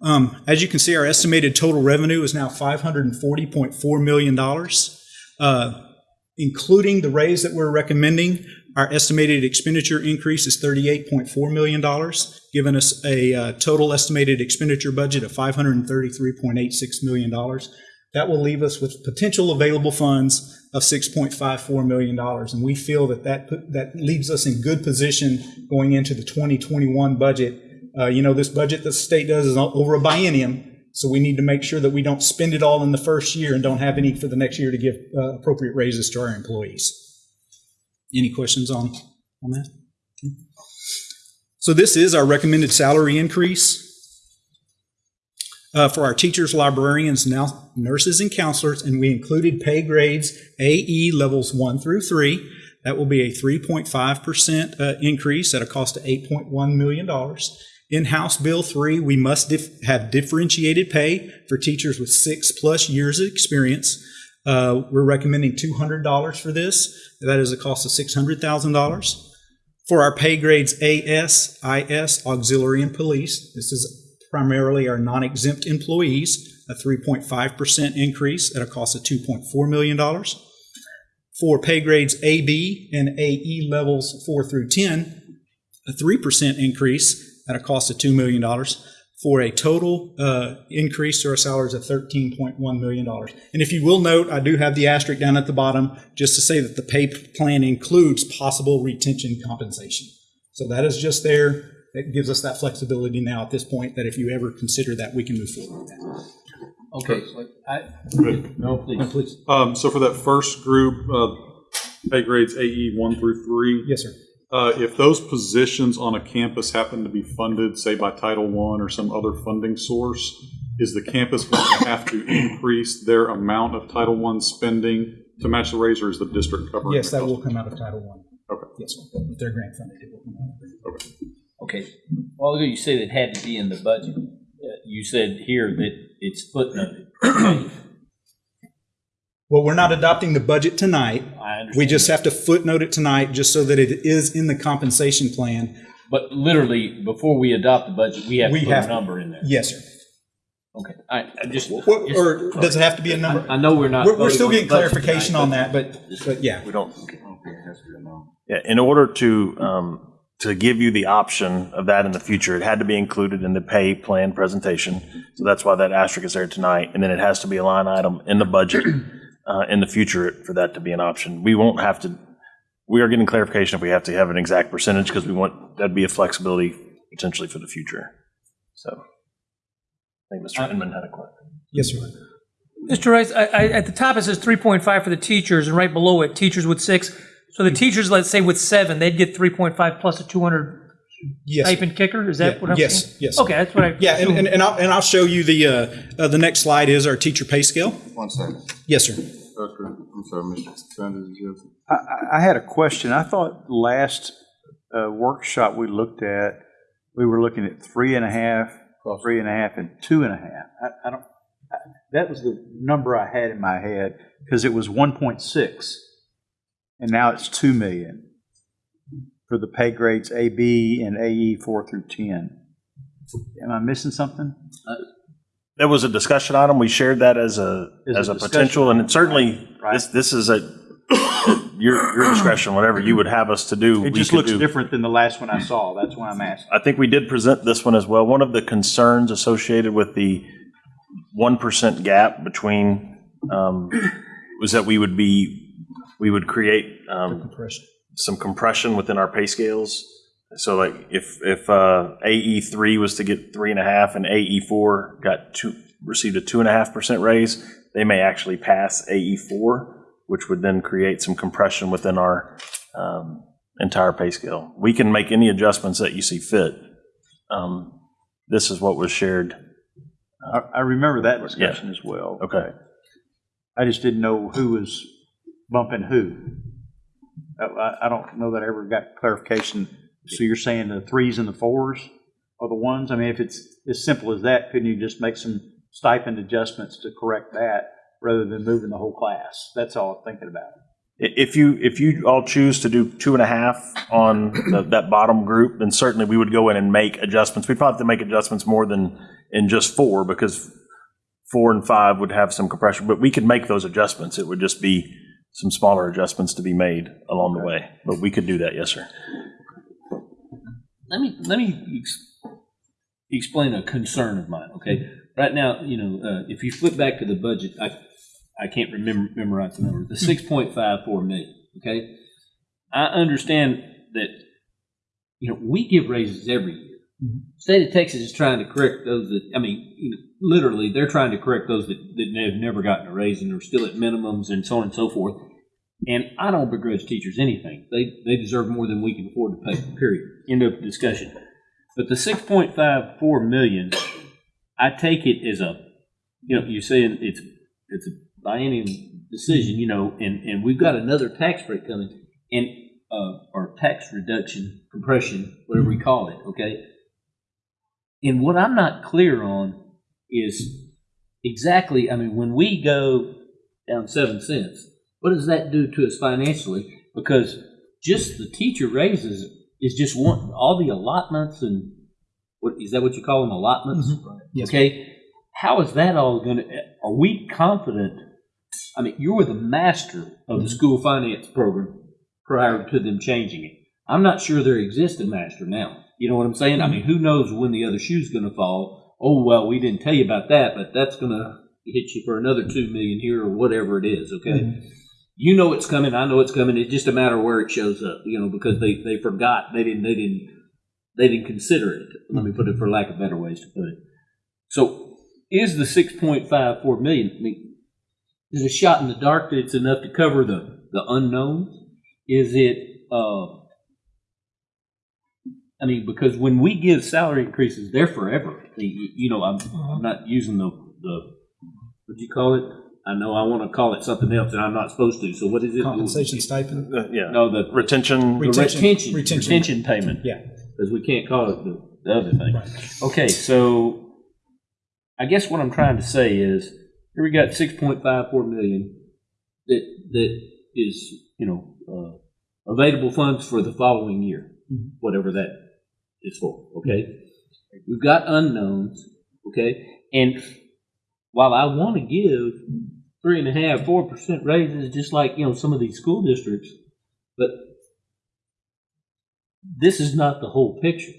Speaker 21: Um, as you can see, our estimated total revenue is now $540.4 million. Uh, including the raise that we're recommending, our estimated expenditure increase is $38.4 million, giving us a uh, total estimated expenditure budget of $533.86 million. That will leave us with potential available funds of $6.54 million. And we feel that that, that leaves us in good position going into the 2021 budget. Uh, you know, this budget the state does is over a biennium, so we need to make sure that we don't spend it all in the first year and don't have any for the next year to give uh, appropriate raises to our employees. Any questions on, on that? So this is our recommended salary increase. Uh, for our teachers, librarians, now nurses and counselors, and we included pay grades AE levels one through three. That will be a 3.5% uh, increase at a cost of $8.1 million. In House Bill 3, we must dif- have differentiated pay for teachers with six plus years of experience. Uh, we're recommending $200 for this. That is a cost of $600,000. For our pay grades AS, IS, auxiliary, and police, this is primarily our non-exempt employees, a 3.5% increase at a cost of $2.4 million. For pay grades AB and AE levels 4 through 10, a 3% increase at a cost of $2 million for a total uh, increase to our salaries of $13.1 million. And if you will note, I do have the asterisk down at the bottom just to say that the pay plan includes possible retention compensation. So that is just there. That gives us that flexibility now at this point that if you ever consider that, we can move forward with that.
Speaker 7: Okay, so I,
Speaker 12: Good.
Speaker 7: no, please.
Speaker 21: please.
Speaker 12: Um, so for that first group, uh, pay grades AE one through three.
Speaker 21: Yes, sir.
Speaker 12: Uh, if those positions on a campus happen to be funded, say by Title I or some other funding source, is the campus going to have to increase their amount of Title I spending to match the raise, or is the district covering?
Speaker 21: Yes, that
Speaker 12: cost?
Speaker 21: will come out of Title I.
Speaker 12: Okay.
Speaker 21: Yes, sir. If they're grant funded, it will come out of there.
Speaker 12: Okay.
Speaker 7: Okay, well, you said it had to be in the budget. Uh, You said here that it's footnoted. Okay,
Speaker 21: Well, we're not adopting the budget tonight.
Speaker 7: I understand.
Speaker 21: We just have to footnote it tonight, just so that it is in the compensation plan.
Speaker 7: But literally, before we adopt the budget, we have to put
Speaker 21: have
Speaker 7: a
Speaker 21: to.
Speaker 7: number in there.
Speaker 21: Yes, sir.
Speaker 7: Okay, I, I just.
Speaker 21: What-
Speaker 7: just-
Speaker 21: or does it have to be a number?
Speaker 7: I I know we're not.
Speaker 21: We're, we're
Speaker 7: voting
Speaker 21: still
Speaker 7: on the
Speaker 21: getting
Speaker 7: budget
Speaker 21: clarification
Speaker 7: tonight,
Speaker 21: on that, but, but yeah.
Speaker 4: We don't. Yeah, in order to, um, to give you the option of that in the future, it had to be included in the pay plan presentation. So that's why that asterisk is there tonight. And then it has to be a line item in the budget, Uh, in the future for that to be an option. We won't have to, we are getting clarification if we have to have an exact percentage because we want, that'd be a flexibility potentially for the future. So I think Mr. Uh, Inman had a question.
Speaker 21: Yes, sir.
Speaker 13: Mr. Rice, I, I, at the top it says three point five for the teachers, and right below it, teachers with six. So the hmm. teachers, let's say with seven, they'd get three point five plus a two hundred
Speaker 21: Yes.
Speaker 13: stipend kicker? Is that
Speaker 21: Yeah,
Speaker 13: what I'm
Speaker 21: yes,
Speaker 13: saying?
Speaker 21: yes.
Speaker 13: Okay, that's what I.
Speaker 21: Yeah, and, and, and I'll, and I'll show you the, uh, uh, the next slide is our teacher pay scale.
Speaker 1: One second.
Speaker 21: Yes, sir.
Speaker 1: Dr. I'm sorry, Mr. Sanders, did you have?
Speaker 19: I, I- I had a question. I thought last uh, workshop we looked at, we were looking at three and a half, three and a half, and two and a half. I, I don't, I- that was the number I had in my head, because it was 1.6, and now it's 2 million for the pay grades AB and AE 4 through 10. Am I missing something?
Speaker 4: That was a discussion item. We shared that as a,
Speaker 19: As a
Speaker 4: as a
Speaker 19: discussion
Speaker 4: potential, and it certainly,
Speaker 19: Right.
Speaker 4: this, this is a your, your discretion, whatever you would have us to do.
Speaker 19: It just looks
Speaker 4: do.
Speaker 19: different than the last one I saw. That's why I'm asking.
Speaker 4: I think we did present this one as well. One of the concerns associated with the 1% gap between, um, was that we would be, we would create um,
Speaker 21: Compression.
Speaker 4: Some compression within our pay scales. So like if, if uh, AE three was to get three and a half and AE four got two, received a two and a half percent raise, they may actually pass AE four, which would then create some compression within our um, entire pay scale. We can make any adjustments that you see fit. Um, This is what was shared.
Speaker 19: I, I remember that discussion as well.
Speaker 4: Okay.
Speaker 19: I just didn't know who was bumping who. I- I, don't know that I ever got clarification. So you're saying the threes and the fours are the ones? I mean, if it's as simple as that, couldn't you just make some stipend adjustments to correct that rather than moving the whole class? That's all I'm thinking about.
Speaker 4: If you, if you all choose to do two and a half on the- that bottom group, then certainly we would go in and make adjustments. We'd probably have to make adjustments more than in just four, because four and five would have some compression, but we could make those adjustments. It would just be some smaller adjustments to be made along the way, but we could do that, yes, sir.
Speaker 7: let me let me ex- explain a concern of mine. Okay, right now, you know, uh, if you flip back to the budget, I I can't remember memorize the number. The six point five four million. Okay, I understand that you know we give raises every year. State of Texas is trying to correct those that I mean, you know, literally, they're trying to correct those that, that have never gotten a raise and are still at minimums and so on and so forth. And I don't begrudge teachers anything. They they deserve more than we can afford to pay. Period. End of discussion. But the six point five four million, I take it as a, you know, you're saying it's it's a biennium decision, you know, and and we've got another tax break coming, and uh, or tax reduction, compression, whatever we call it. Okay. And what I'm not clear on is exactly. I mean, when we go down seven cents, what does that do to us financially? Because just the teacher raises is just one. All the allotments and what is that? What you call them allotments? Mm-hmm.
Speaker 21: Yes.
Speaker 7: Okay. How is that all going to? Are we confident? I mean, you were the master of the mm-hmm. school finance program prior to them changing it. I'm not sure there exists a master now. You know what I'm saying? I mm-hmm. mean, who knows when the other shoe's going to fall? Oh well, we didn't tell you about that, but that's going to hit you for another two million here or whatever it is. Okay. You know it's coming. I know it's coming. It's just a matter of where it shows up. You know, because they they forgot. They didn't. They didn't. They didn't consider it. Let me put it for lack of better ways to put it. So, is the six point five four million? I mean, is it a shot in the dark that it's enough to cover the the unknowns? Is it? Uh, I mean, because when we give salary increases, they're forever. You you know, I'm, I'm uh-huh. not using the the what do you call it? I know I want to call it something else, and I'm not supposed to. So what is it?
Speaker 21: Compensation stipend?
Speaker 4: Uh, yeah.
Speaker 7: No, the
Speaker 4: Retention.
Speaker 7: the
Speaker 21: Retention.
Speaker 7: retention,
Speaker 21: Retention.
Speaker 7: retention payment.
Speaker 21: Yeah.
Speaker 7: Because we can't call it the, the other thing. Okay, so I guess what I'm trying to say is here we got 6.54 million that that is you know uh, available funds for the following year, mm-hmm. whatever that is for. Okay, we've got unknowns. Okay, and while I want to give three and a half, four percent raises, just like you know some of these school districts, but this is not the whole picture.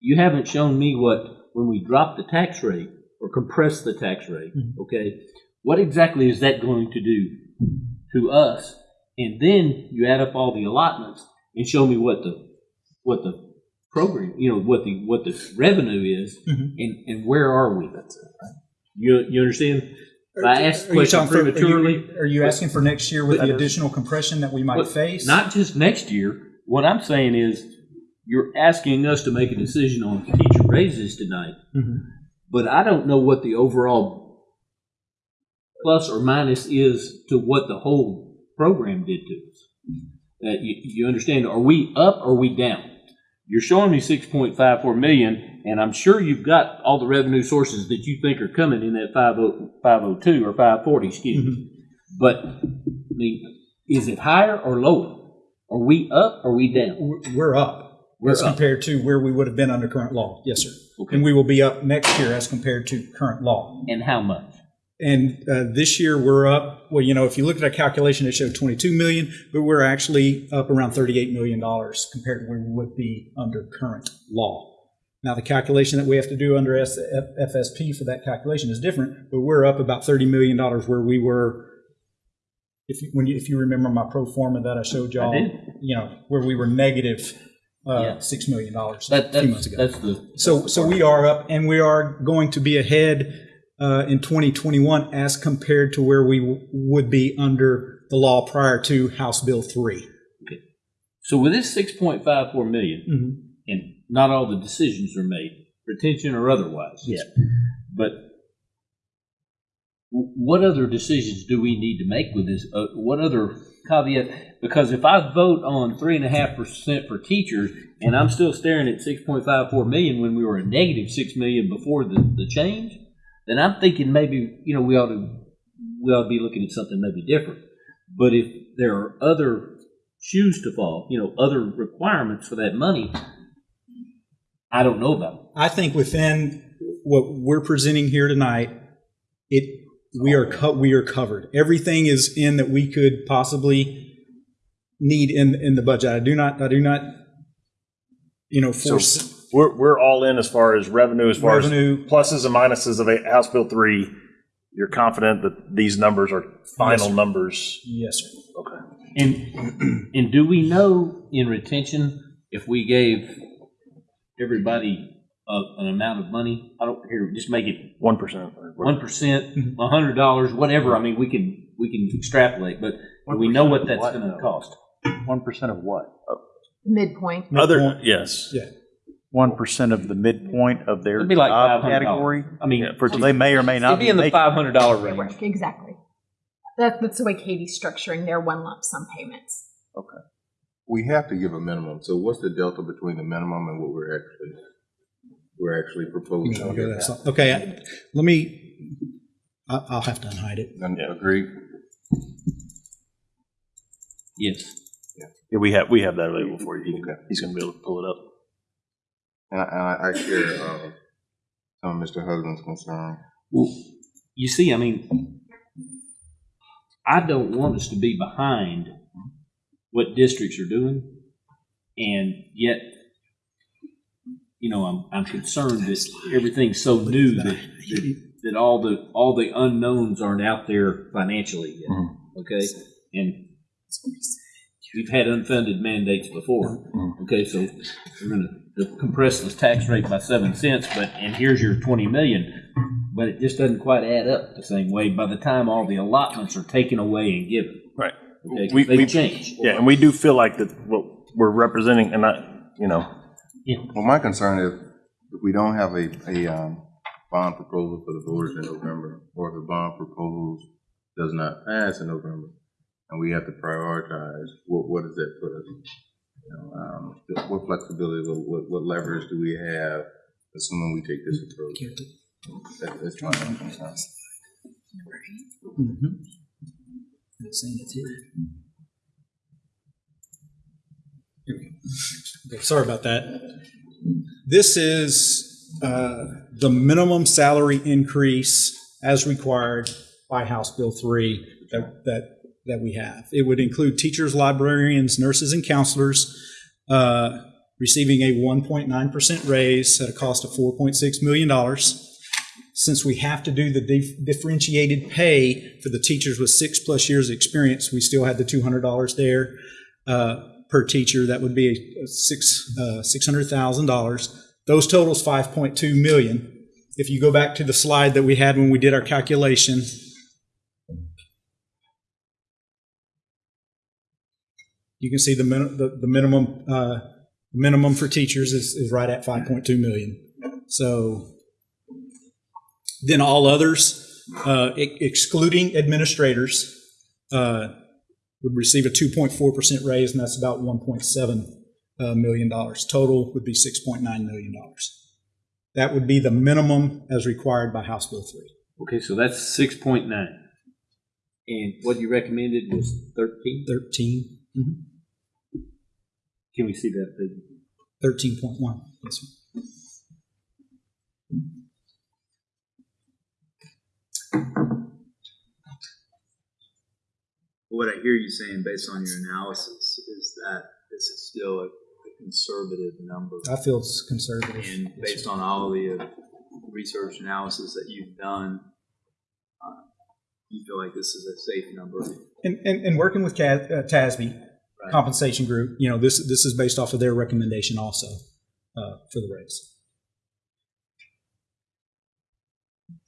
Speaker 7: You haven't shown me what when we drop the tax rate or compress the tax rate. Mm-hmm. Okay, what exactly is that going to do to us? And then you add up all the allotments and show me what the what the program, you know, what the what the revenue is, and and where are we? That's it. You you understand? If I asked the
Speaker 21: Are you
Speaker 7: question
Speaker 21: talking for- are you-
Speaker 7: prematurely.
Speaker 21: Are you asking for next year with the additional compression that we might face?
Speaker 7: Not just next year. What I'm saying is, you're asking us to make a decision on teacher raises tonight,
Speaker 21: Mhm.
Speaker 7: but I don't know what the overall plus or minus is to what the whole program did to us. Uh, you, you understand? Are we up or are we down? You're showing me 6.54 million, and I'm sure you've got all the revenue sources that you think are coming in that 50 502 or 540, excuse me. Mm-hmm. But I mean, is it higher or lower? Are we up or we down?
Speaker 21: We're- We're up.
Speaker 7: We're
Speaker 21: as
Speaker 7: up.
Speaker 21: compared to where we would have been under current law. Yes, sir. Okay. And we will be up next year as compared to current law.
Speaker 7: And how much?
Speaker 21: And uh, this year we're up. Well, you know, if you look at our calculation, it showed 22 million, but we're actually up around 38 million dollars compared to where we would be under current law. Now, the calculation that we have to do under FSP for that calculation is different, but we're up about 30 million dollars where we were. If you, when you, if you remember my pro forma that I showed y'all, you know, where we were negative uh, six million dollars
Speaker 7: That-
Speaker 21: a few months ago.
Speaker 7: that's the-
Speaker 21: so so we are up, and we are going to be ahead uh, in 2021 as compared to where we w- would be under the law prior to House Bill three. Okay.
Speaker 7: So with this 6.54 million,
Speaker 21: Mhm.
Speaker 7: and not all the decisions are made, retention or otherwise, yet, but what other decisions do we need to make with this? Uh, what other caveat? Because if I vote on three and a half percent for teachers, and I'm still staring at 6.54 million when we were a negative six million before the, the change, then I'm thinking maybe you know we ought to we ought to be looking at something maybe different. But if there are other shoes to fall, you know, other requirements for that money, I don't know about.
Speaker 21: I think within what we're presenting here tonight, it we are co- we are covered. Everything is in that we could possibly need in in the budget. I do not I do not you know
Speaker 4: So
Speaker 21: force
Speaker 4: we're, we're all in as far as revenue, as far
Speaker 21: Revenue.
Speaker 4: as pluses and minuses of a House Bill three. You're confident that these numbers are final
Speaker 21: sir.
Speaker 4: numbers?
Speaker 21: yes sir.
Speaker 4: Okay.
Speaker 7: And and do we know in retention if we gave everybody a, an amount of money? I don't here just make it
Speaker 4: one percent,
Speaker 7: one percent, a hundred dollars, whatever. I mean, we can we can extrapolate, but do we know what that's going to cost.
Speaker 19: One percent of what?
Speaker 15: Midpoint.
Speaker 4: Other yes,
Speaker 21: yeah.
Speaker 19: One percent of the midpoint of their
Speaker 7: It'd be like
Speaker 19: job
Speaker 7: $500.
Speaker 19: category.
Speaker 7: I mean,
Speaker 19: Yeah, for, so they may or may not
Speaker 7: It'd be in the
Speaker 19: making-
Speaker 7: five hundred dollar range.
Speaker 15: Exactly. That, that's the way Katy's structuring their one lump sum payments.
Speaker 1: Okay. We have to give a minimum, so what's the delta between the minimum and what we're actually, we're actually proposing?
Speaker 21: You know, okay, that's- okay, I- let me. I- I'll have to unhide it.
Speaker 1: Agreed?
Speaker 7: Yes.
Speaker 4: Yeah, we have we have that available for you. He he's going to be able to pull it up.
Speaker 1: And I, and I- I share, uh, some of Mr. Husband's concern.
Speaker 7: Well, you see, I mean, I don't want us to be behind what districts are doing, and yet, you know, I'm, I'm concerned that everything's so new that, that, that all the, all the unknowns aren't out there financially yet, okay? And we've had unfunded mandates before, okay, so we're gonna compress the tax rate by seven cents, but, and here's your twenty million, but it just doesn't quite add up the same way by the time all the allotments are taken away and given.
Speaker 4: Right.
Speaker 7: Okay, 'cause
Speaker 4: We,
Speaker 7: they
Speaker 4: we
Speaker 7: change.
Speaker 4: Yeah, and we do feel like that what we're representing, and not you know.
Speaker 1: Well, my concern is if we don't have a, a, um, bond proposal for the voters in November, or if the bond proposal does not pass in November, and we have to prioritize, what, what does that put us? You know, um, what flexibility, what- what, what leverage do we have, assuming we take this approach? That, that's my own concern.
Speaker 21: Mhm. I'm saying it's here. Here we go. Okay, sorry about that. This is uh, the minimum salary increase as required by House Bill 3 that, that, that we have. It would include teachers, librarians, nurses, and counselors uh, receiving a 1.9% raise at a cost of $4.6 million since we have to do the dif- differentiated pay for the teachers with six plus years of experience, we still had the two hundred dollars there uh, per teacher. That would be a, six uh, six hundred thousand dollars. Those totals five point two million. If you go back to the slide that we had when we did our calculation. You can see the, min- the, the minimum uh, Minimum for teachers is, is right at 5.2 million. So then all others, uh, e- excluding administrators, uh, would receive a 2.4% raise, and that's about 1.7 uh, million dollars. Total would be 6.9 million dollars. That would be the minimum as required by House Bill 3.
Speaker 7: Okay, so that's six point nine. And what you recommended was thirteen?
Speaker 21: 13.
Speaker 7: Can we see that figure?
Speaker 21: 13.1. Yes, sir.
Speaker 22: What I hear you saying based on your analysis is that this is still a, a conservative number.
Speaker 21: I feel it's conservative.
Speaker 22: And based on all the uh, research analysis that you've done, uh, you feel like this is a safe number.
Speaker 21: And, and, and working with Ca- uh, TASB compensation group, you know, this, this is based off of their recommendation also uh, for the raise.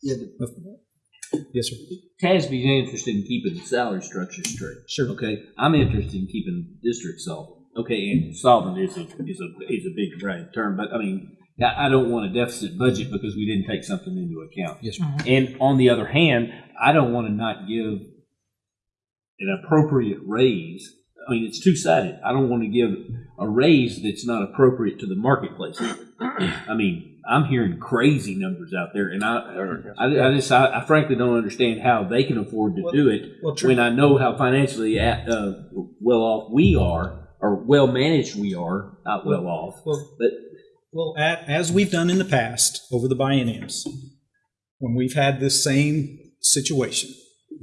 Speaker 21: Yes, sir.
Speaker 7: TASB's interested in keeping the salary structure straight.
Speaker 21: Sure.
Speaker 7: Okay, I'm interested in keeping the district solvent. Okay, and solvent is a, is a, is a big right term, but I mean, I, I don't want a deficit budget because we didn't take something into account.
Speaker 21: Yes, sir.
Speaker 7: And on the other hand, I don't want to not give an appropriate raise. I mean, it's two sided. I don't want to give a raise that's not appropriate to the marketplace. I mean, I'm hearing crazy numbers out there, and I, I, I just, I, I frankly don't understand how they can afford to do it
Speaker 21: well, true.
Speaker 7: when I know how financially at, uh, well off we are, or well managed we are. Not well off,
Speaker 21: Well,
Speaker 7: but
Speaker 21: Well, a- as we've done in the past over the bienniums, when we've had this same situation,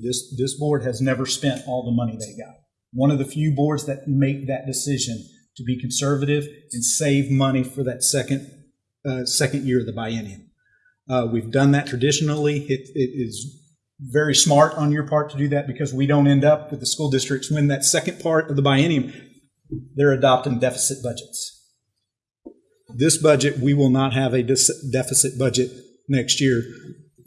Speaker 21: this, this board has never spent all the money they got. One of the few boards that make that decision to be conservative and save money for that second, uh, second year of the biennium. Uh, we've done that traditionally. It, it is very smart on your part to do that because we don't end up with the school districts when that second part of the biennium, they're adopting deficit budgets this budget, we will not have a deficit budget next year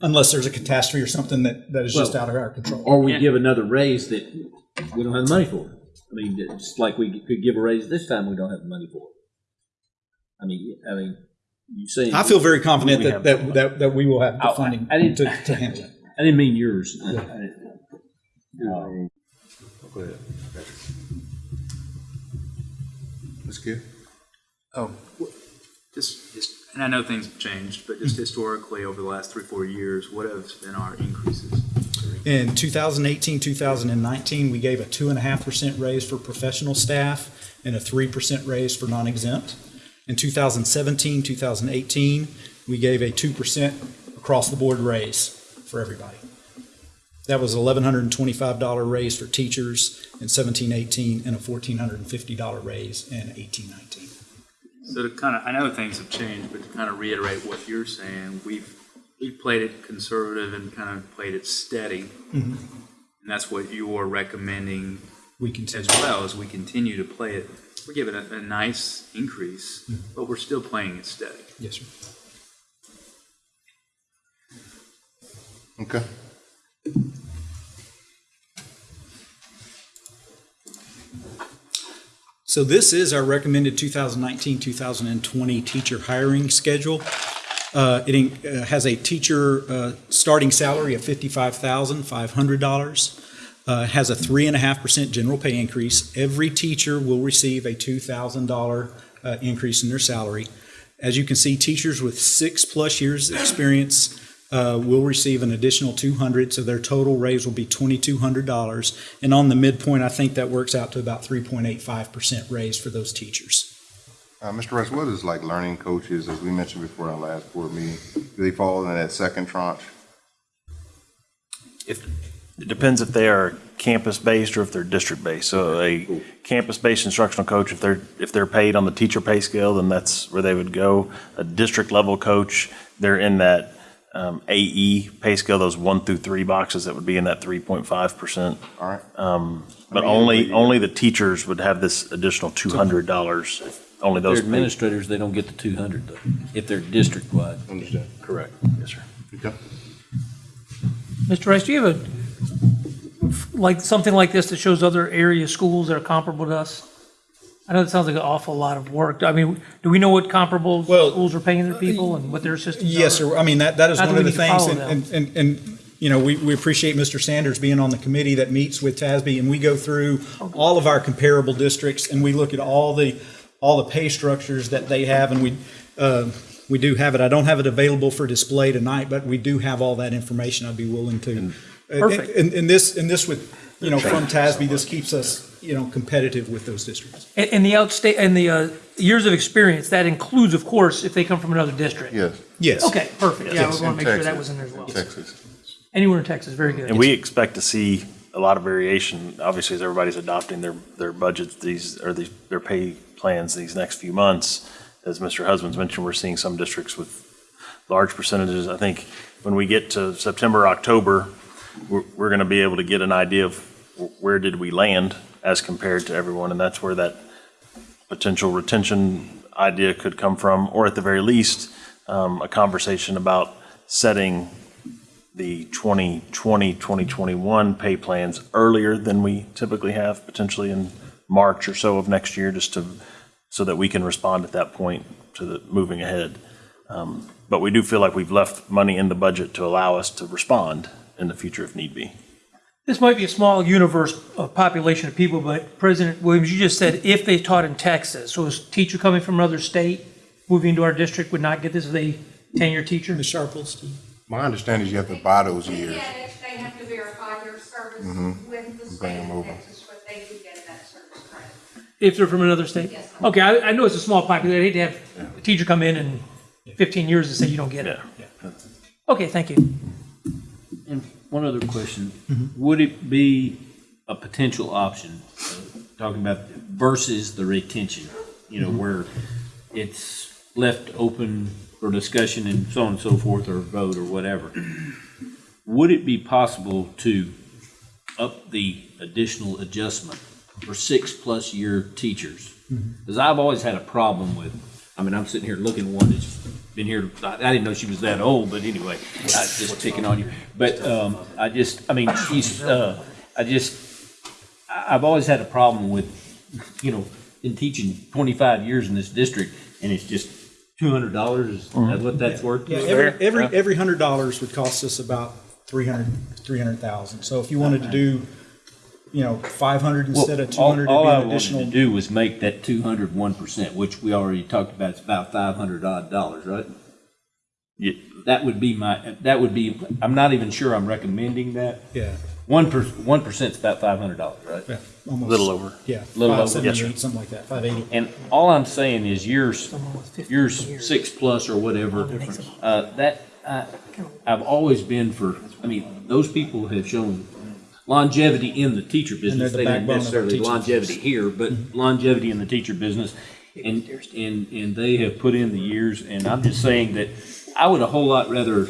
Speaker 21: unless there's a catastrophe or something that, that is just out of our control.
Speaker 7: or we give another raise that we don't have the money for. it. I mean, just like we could give a raise this time, we don't have the money for. it. I mean, I mean, you saying.
Speaker 21: I feel very confident that, that, that, that we will have the oh,
Speaker 7: I-
Speaker 21: funding
Speaker 7: I didn't-
Speaker 21: to, to handle it.
Speaker 7: I didn't mean yours. I- I- uh,
Speaker 1: Go ahead. Ms. Gill?
Speaker 22: Oh, just, just, and I know things have changed, but just hmm. historically over the last three, four years, what have been our increases?
Speaker 21: In 2018, 2019, we gave a 2.5% raise for professional staff and a 3% raise for non-exempt. In 2017, 2018, we gave a 2% across-the-board raise for everybody. That was $1,125 raise for teachers in 17, 18, and a $1,450 raise in 18, 19.
Speaker 22: So to kind of, I know things have changed, but to kind of reiterate what you're saying, we've, we've played it conservative and kind of played it steady.
Speaker 21: Mhm.
Speaker 22: And that's what you're recommending
Speaker 21: We continue.
Speaker 22: as well, as we continue to play it. We're giving it a nice increase,
Speaker 21: Mhm.
Speaker 22: but we're still playing it steady.
Speaker 21: Yes, sir.
Speaker 1: Okay.
Speaker 21: So this is our recommended 2019-2020 teacher hiring schedule. Uh, It uh, has a teacher uh, starting salary of $55,500. uh, Has a 3.5% general pay increase. Every teacher will receive a $2,000 uh, increase in their salary. As you can see, teachers with six-plus years' experience uh, will receive an additional 200, so their total raise will be $2,200. And on the midpoint, I think that works out to about 3.85% raise for those teachers.
Speaker 1: Uh, Mr. Russ, what is like learning coaches, as we mentioned before in our last board meeting? Do they fall in that second tranche?
Speaker 4: If, it depends if they are campus-based or if they're district-based. So a campus-based instructional coach, if they're, if they're paid on the teacher pay scale, then that's where they would go. A district-level coach, they're in that um, AE pay scale, those one through three boxes, that would be in that 3.5%.
Speaker 1: All right.
Speaker 4: Um, But
Speaker 1: I mean,
Speaker 4: only, only the teachers would have this additional $200, only
Speaker 7: If they're
Speaker 4: those. paid.
Speaker 7: administrators, they don't get the two hundred though, if they're district-wide.
Speaker 1: Understand.
Speaker 4: Correct, yes, sir.
Speaker 1: Okay.
Speaker 13: Mr. Rice, do you have a, like, something like this that shows other area schools that are comparable to us? I know that sounds like an awful lot of work. I mean, do we know what comparable schools are paying their people and what their systems are?
Speaker 21: Yes, sir. I mean, that, that is
Speaker 13: Not
Speaker 21: one
Speaker 13: that
Speaker 21: of
Speaker 13: we
Speaker 21: the
Speaker 13: need to
Speaker 21: things,
Speaker 13: follow
Speaker 21: and, and, and, and, you know, we, we appreciate Mr. Sanders being on the committee that meets with TASB, and we go through all of our comparable districts, and we look at all the, all the pay structures that they have, and we, uh, we do have it. I don't have it available for display tonight, but we do have all that information. I'd be willing to. Uh,
Speaker 13: Perfect.
Speaker 21: And, and this, and this with, you know, from TASB, this keeps us, you know, competitive with those districts.
Speaker 13: And, and the outstate, and the, uh, years of experience, that includes, of course, if they come from another district?
Speaker 1: Yes.
Speaker 21: Yes.
Speaker 13: Okay, perfect. Yeah,
Speaker 1: Yes,
Speaker 13: we want
Speaker 1: in
Speaker 13: to make sure that
Speaker 1: Texas.
Speaker 13: was in there as well.
Speaker 1: Texas.
Speaker 13: Anywhere in Texas, very good.
Speaker 4: And we expect to see a lot of variation, obviously, as everybody's adopting their, their budgets, these, or these, their pay plans these next few months. As Mr. Husbands mentioned, we're seeing some districts with large percentages. I think when we get to September, October, we're, we're gonna be able to get an idea of where did we land as compared to everyone, and that's where that potential retention idea could come from, or at the very least, um, a conversation about setting the 2020, 2021 pay plans earlier than we typically have, potentially in March or so of next year, just to, so that we can respond at that point to the, moving ahead. Um, But we do feel like we've left money in the budget to allow us to respond in the future if need be.
Speaker 13: This might be a small universe of population of people, but President Williams, you just said if they taught in Texas, so a teacher coming from another state, moving into our district would not get this as a tenure teacher?
Speaker 21: Ms. Sharples?
Speaker 1: My understanding is you have to buy those years.
Speaker 23: Yeah, they have to verify their service
Speaker 1: Mhm.
Speaker 23: with the
Speaker 1: Bring
Speaker 23: state
Speaker 1: them
Speaker 23: of
Speaker 1: over.
Speaker 23: Texas, but they do get that service credit.
Speaker 13: If they're from another state?
Speaker 23: Yes.
Speaker 13: Okay, I, I know it's a small population. I'd hate to have a teacher come in in 15 years and say you don't get it. Okay, thank you.
Speaker 7: And one other question, would it be a potential option, uh, talking about versus the retention, you know, where it's left open for discussion and so on and so forth, or vote or whatever? Would it be possible to up the additional adjustment for six-plus year teachers? Because I've always had a problem with, I mean, I'm sitting here looking at one that's been here, I I didn't know she was that old, but anyway, I was just picking on you. But um, I just, I mean, she's, uh, I just, I- I've always had a problem with, you know, in teaching 25 years in this district, and it's just $200, is that what that's worth?
Speaker 21: Yeah, every, every, every hundred dollars would cost us about 300 300,000. So if you wanted to do, you know, five hundred instead of 200
Speaker 7: All- All I
Speaker 21: it'd be an
Speaker 7: wanted
Speaker 21: additional.
Speaker 7: to do was make that 200 1%, which we already talked about, it's about 500 odd dollars, right? Yeah. That would be my, that would be, I'm not even sure I'm recommending that.
Speaker 21: Yeah.
Speaker 7: One per, one percent's about five hundred dollars, right?
Speaker 21: Yeah, almost.
Speaker 7: Little over.
Speaker 21: Yeah,
Speaker 7: Little over. Yes, sir.
Speaker 21: something like that, five eighty.
Speaker 7: And all I'm saying is yours, yours six plus or whatever, uh, that, I, I've always been for, I mean, those people have shown longevity in the teacher business.
Speaker 21: the
Speaker 7: They
Speaker 21: of our
Speaker 7: necessarily longevity here, but longevity in the teacher business. And, and, and they have put in the years, and I'm just saying that I would a whole lot rather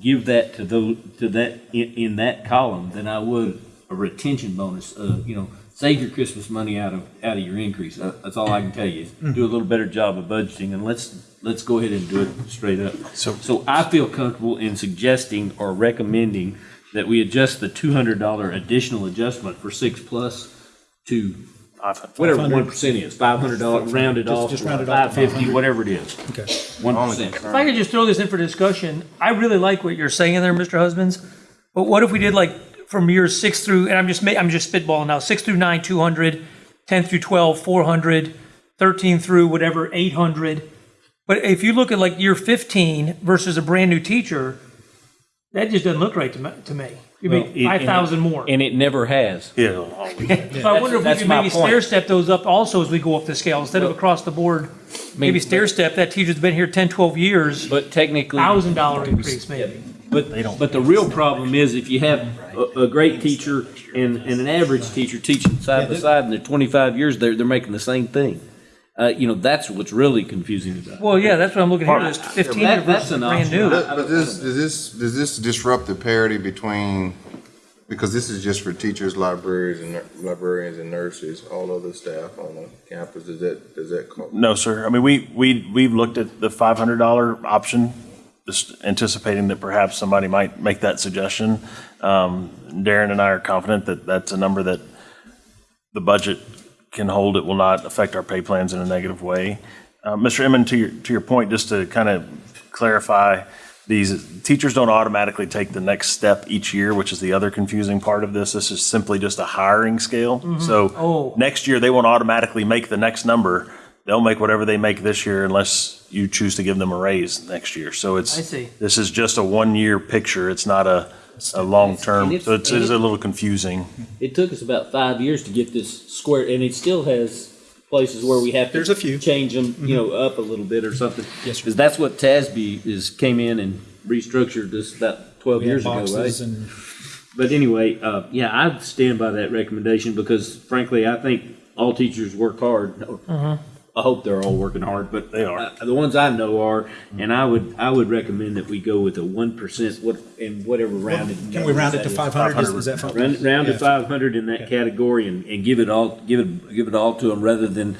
Speaker 7: give that to those, to that, in, in that column than I would a retention bonus, uh, you know, save your Christmas money out of, out of your increase. Uh, That's all I can tell you, is do a little better job of budgeting, and let's, let's go ahead and do it straight up. So, so I feel comfortable in suggesting or recommending that we adjust the two hundred dollar additional adjustment for six plus to whatever one percent is, five hundred dollars rounded
Speaker 21: Just-
Speaker 7: off,
Speaker 21: just round it off
Speaker 7: five
Speaker 21: to
Speaker 7: fifty,
Speaker 21: 500.
Speaker 7: whatever it is.
Speaker 21: Okay.
Speaker 7: One percent.
Speaker 13: If I could just throw this in for discussion, I really like what you're saying there, Mr. Husbands. But what if we did like from years six through, and I'm just, ma- I'm just spitballing now, six through nine, 200, 10 through 12, 400, 13 through whatever, 800. But if you look at like year 15 versus a brand new teacher, that just doesn't look right to me. To me. You
Speaker 7: Well,
Speaker 13: mean
Speaker 7: it-
Speaker 13: 5,000 more.
Speaker 7: And it never has.
Speaker 4: Oh, yeah.
Speaker 13: So I wonder if we
Speaker 7: That's
Speaker 13: could
Speaker 7: my
Speaker 13: maybe
Speaker 7: point.
Speaker 13: stair step those up also as we go up the scale, instead of across the board. Maybe
Speaker 7: but-
Speaker 13: stair step, that teacher's been here 10, 12 years.
Speaker 7: But technically.
Speaker 13: Thousand dollar increase maybe.
Speaker 7: But, they don't but the real problem is if you have a, a great teacher and, and an average teacher teaching side by side and they're twenty-five years, they're, they're making the same thing. Uh, you know, that's what's really confusing about it.
Speaker 13: Well, yeah, that's what I'm looking at here, this 15
Speaker 7: That- that's
Speaker 13: versus
Speaker 7: an
Speaker 13: brand
Speaker 7: option.
Speaker 13: new.
Speaker 1: Does does this, does this, does this disrupt the parity between, because this is just for teachers, libraries, and nur- librarians and nurses, all other staff on the campus, does that, does that? co-
Speaker 4: No, sir. I mean, we, we, we've looked at the five hundred dollar option, just anticipating that perhaps somebody might make that suggestion. Um, Darren and I are confident that that's a number that the budget can hold, it will not affect our pay plans in a negative way. Uh, Mr. Emmon, to your, to your point, just to kind of clarify, these teachers don't automatically take the next step each year, which is the other confusing part of this. This is simply just a hiring scale.
Speaker 13: Mhm.
Speaker 4: So
Speaker 13: Oh.
Speaker 4: next year, they won't automatically make the next number. They'll make whatever they make this year unless you choose to give them a raise next year. So it's,
Speaker 13: I see.
Speaker 4: this is just a one-year picture. It's not a, a long-term, so it's, it's a little confusing.
Speaker 7: It took us about five years to get this square, and it still has places where we have to. There's a few. Change them, you know, up a little bit or something. Yes, Because that's what TASB is, came in and restructured this about twelve
Speaker 21: We had
Speaker 7: years ago,
Speaker 21: boxes
Speaker 7: right?
Speaker 21: and-
Speaker 7: But anyway, uh, yeah, I stand by that recommendation because frankly, I think all teachers work hard. I hope they're all working hard, but they are. Uh, the ones I know are, and I would, I would recommend that we go with a one percent, what, in whatever rounded.
Speaker 21: Can we round it
Speaker 7: that
Speaker 21: to
Speaker 7: is.
Speaker 21: 500? Is- is that fine?
Speaker 7: Round, round to
Speaker 21: Yeah.
Speaker 7: five hundred in that category and, and give it all, give it, give it all to them rather than,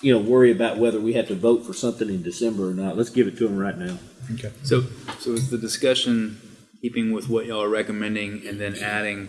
Speaker 7: you know, worry about whether we have to vote for something in December or not. Let's give it to them right now.
Speaker 21: Okay.
Speaker 22: So, so is the discussion keeping with what y'all are recommending and then adding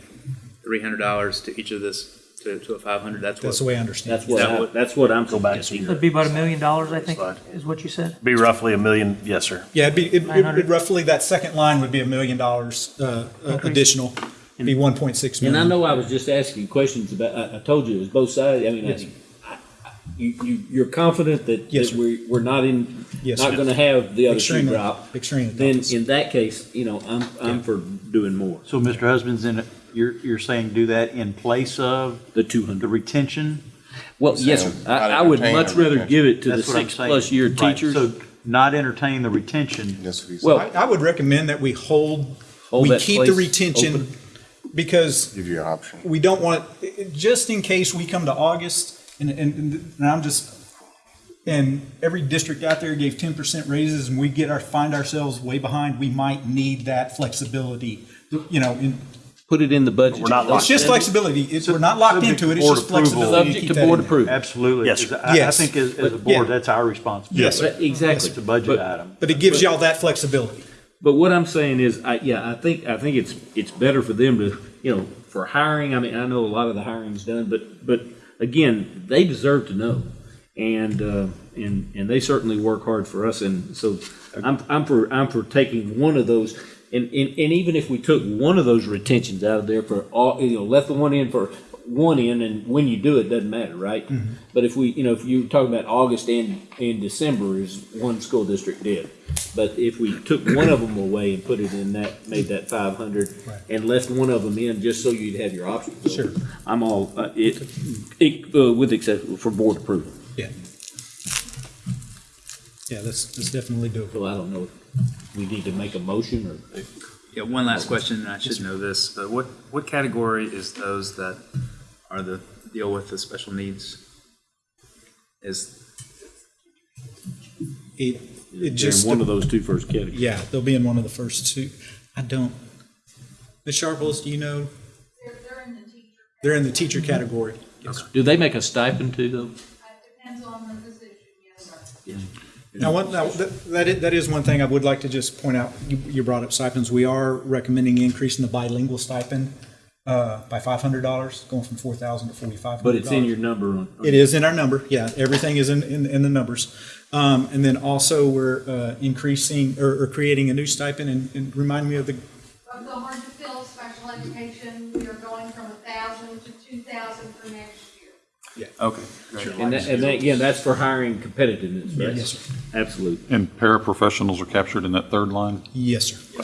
Speaker 22: three hundred dollars to each of this, to, to a five hundred? That's what.
Speaker 21: That's the way I understand
Speaker 7: That's
Speaker 21: it.
Speaker 7: what,
Speaker 22: Is that what-
Speaker 7: that's what I'm.
Speaker 4: Go back to
Speaker 13: It'd be about a million dollars, I think, is what you said.
Speaker 4: Be roughly a million, yes, sir.
Speaker 21: Yeah, it'd be, it- it-
Speaker 13: 900?
Speaker 21: it roughly, that second line would be a million dollars uh, uh, additional, It'd be 1.6
Speaker 7: And
Speaker 21: million.
Speaker 7: I know I was just asking questions about, I, I told you it was both sides, I mean,
Speaker 21: Yes.
Speaker 7: I, I, you, you, you're confident that,
Speaker 21: Yes,
Speaker 7: that we, we're not in,
Speaker 21: Yes,
Speaker 7: not
Speaker 21: sir.
Speaker 7: gonna have the other shoe
Speaker 21: Extremely-
Speaker 7: drop?
Speaker 21: extremely
Speaker 7: Then in that case, you know, I'm, I'm for doing more.
Speaker 19: So, Mr. Husbands, in, you're, you're saying do that in place of?
Speaker 7: The two hundred.
Speaker 19: The retention?
Speaker 7: Well, yes, sir. I, I would much rather give it to the
Speaker 19: That's what I'm
Speaker 7: six-plus year
Speaker 19: Right,
Speaker 7: teachers.
Speaker 19: So not entertain the retention.
Speaker 7: Well-
Speaker 21: I, I would recommend that we hold,
Speaker 7: Hold
Speaker 21: we
Speaker 7: that
Speaker 21: keep the
Speaker 7: place
Speaker 21: retention
Speaker 7: open.
Speaker 21: because
Speaker 1: Give you an option.
Speaker 21: we don't want, just in case we come to August and, and, and I'm just, and every district out there gave ten percent raises and we get our, find ourselves way behind, we might need that flexibility, you know, in.
Speaker 7: Put it in the budget.
Speaker 4: We're not
Speaker 21: It's just flexibility. It's, we're not locked
Speaker 19: Subject
Speaker 21: into it.
Speaker 19: to
Speaker 21: It's
Speaker 19: board
Speaker 21: just
Speaker 19: approval.
Speaker 21: flexibility.
Speaker 7: Subject
Speaker 21: keep
Speaker 7: to
Speaker 21: that
Speaker 7: board
Speaker 21: in there.
Speaker 7: approval.
Speaker 19: Absolutely.
Speaker 4: Yes,
Speaker 19: 'cause
Speaker 4: sir.
Speaker 19: I, I
Speaker 21: Yes.
Speaker 19: think as, as a board,
Speaker 21: yeah.
Speaker 19: that's our responsibility.
Speaker 21: Yes, sir.
Speaker 7: But Exactly.
Speaker 19: It's a budget
Speaker 7: But-
Speaker 19: item.
Speaker 21: But it gives y'all that flexibility.
Speaker 7: But what I'm saying is, I, yeah, I think, I think it's, it's better for them to, you know, for hiring, I mean, I know a lot of the hiring's done, but, but again, they deserve to know. And, uh, and, and they certainly work hard for us, and so I'm, I'm for, I'm for taking one of those. And, and, and even if we took one of those retentions out of there for all, you know, left the one in for one in, and when you do it, doesn't matter, right? But if we, you know, if you were talking about August and, and December is one school district did. But if we took one of them away and put it in that, made that five hundred and left one of them in, just so you'd have your options. Sure. I'm all, uh, it, it, uh, with exception for board approval.
Speaker 21: Yeah. Yeah, let's, let's definitely do it.
Speaker 7: So I don't know we need to make a motion or.
Speaker 22: Yeah, one last question, and I should know this, but what, what category is those that are the, deal with the special needs? Is,
Speaker 21: It, it
Speaker 7: They're in
Speaker 21: just.
Speaker 7: one of those two first categories.
Speaker 21: Yeah, they'll be in one of the first two. I don't. Ms. Sharples, do you know?
Speaker 23: They're, they're in the teacher,
Speaker 21: They're in the teacher mm-hmm. category. Yes.
Speaker 7: Do they make a stipend too, though?
Speaker 23: depends on the position, yes, sir.
Speaker 21: Now, one, now, that, that is, that is one thing I would like to just point out. You, you brought up stipends. We are recommending increasing the bilingual stipend, uh, by five hundred dollars, going from four thousand to forty-five hundred
Speaker 7: But it's in your number on.
Speaker 21: It is in our number, yeah, everything is in, in, in the numbers. Um, and then also we're, uh, increasing, or, or creating a new stipend, and, and remind me of the,
Speaker 23: Of the hard to fill special education, we are going from a thousand to two thousand for next year.
Speaker 22: okay, great.
Speaker 7: And that, and that, again, that's for hiring competitiveness, right?
Speaker 21: Yes, sir.
Speaker 7: Absolutely.
Speaker 12: And paraprofessionals are captured in that third line?
Speaker 21: yes, sir.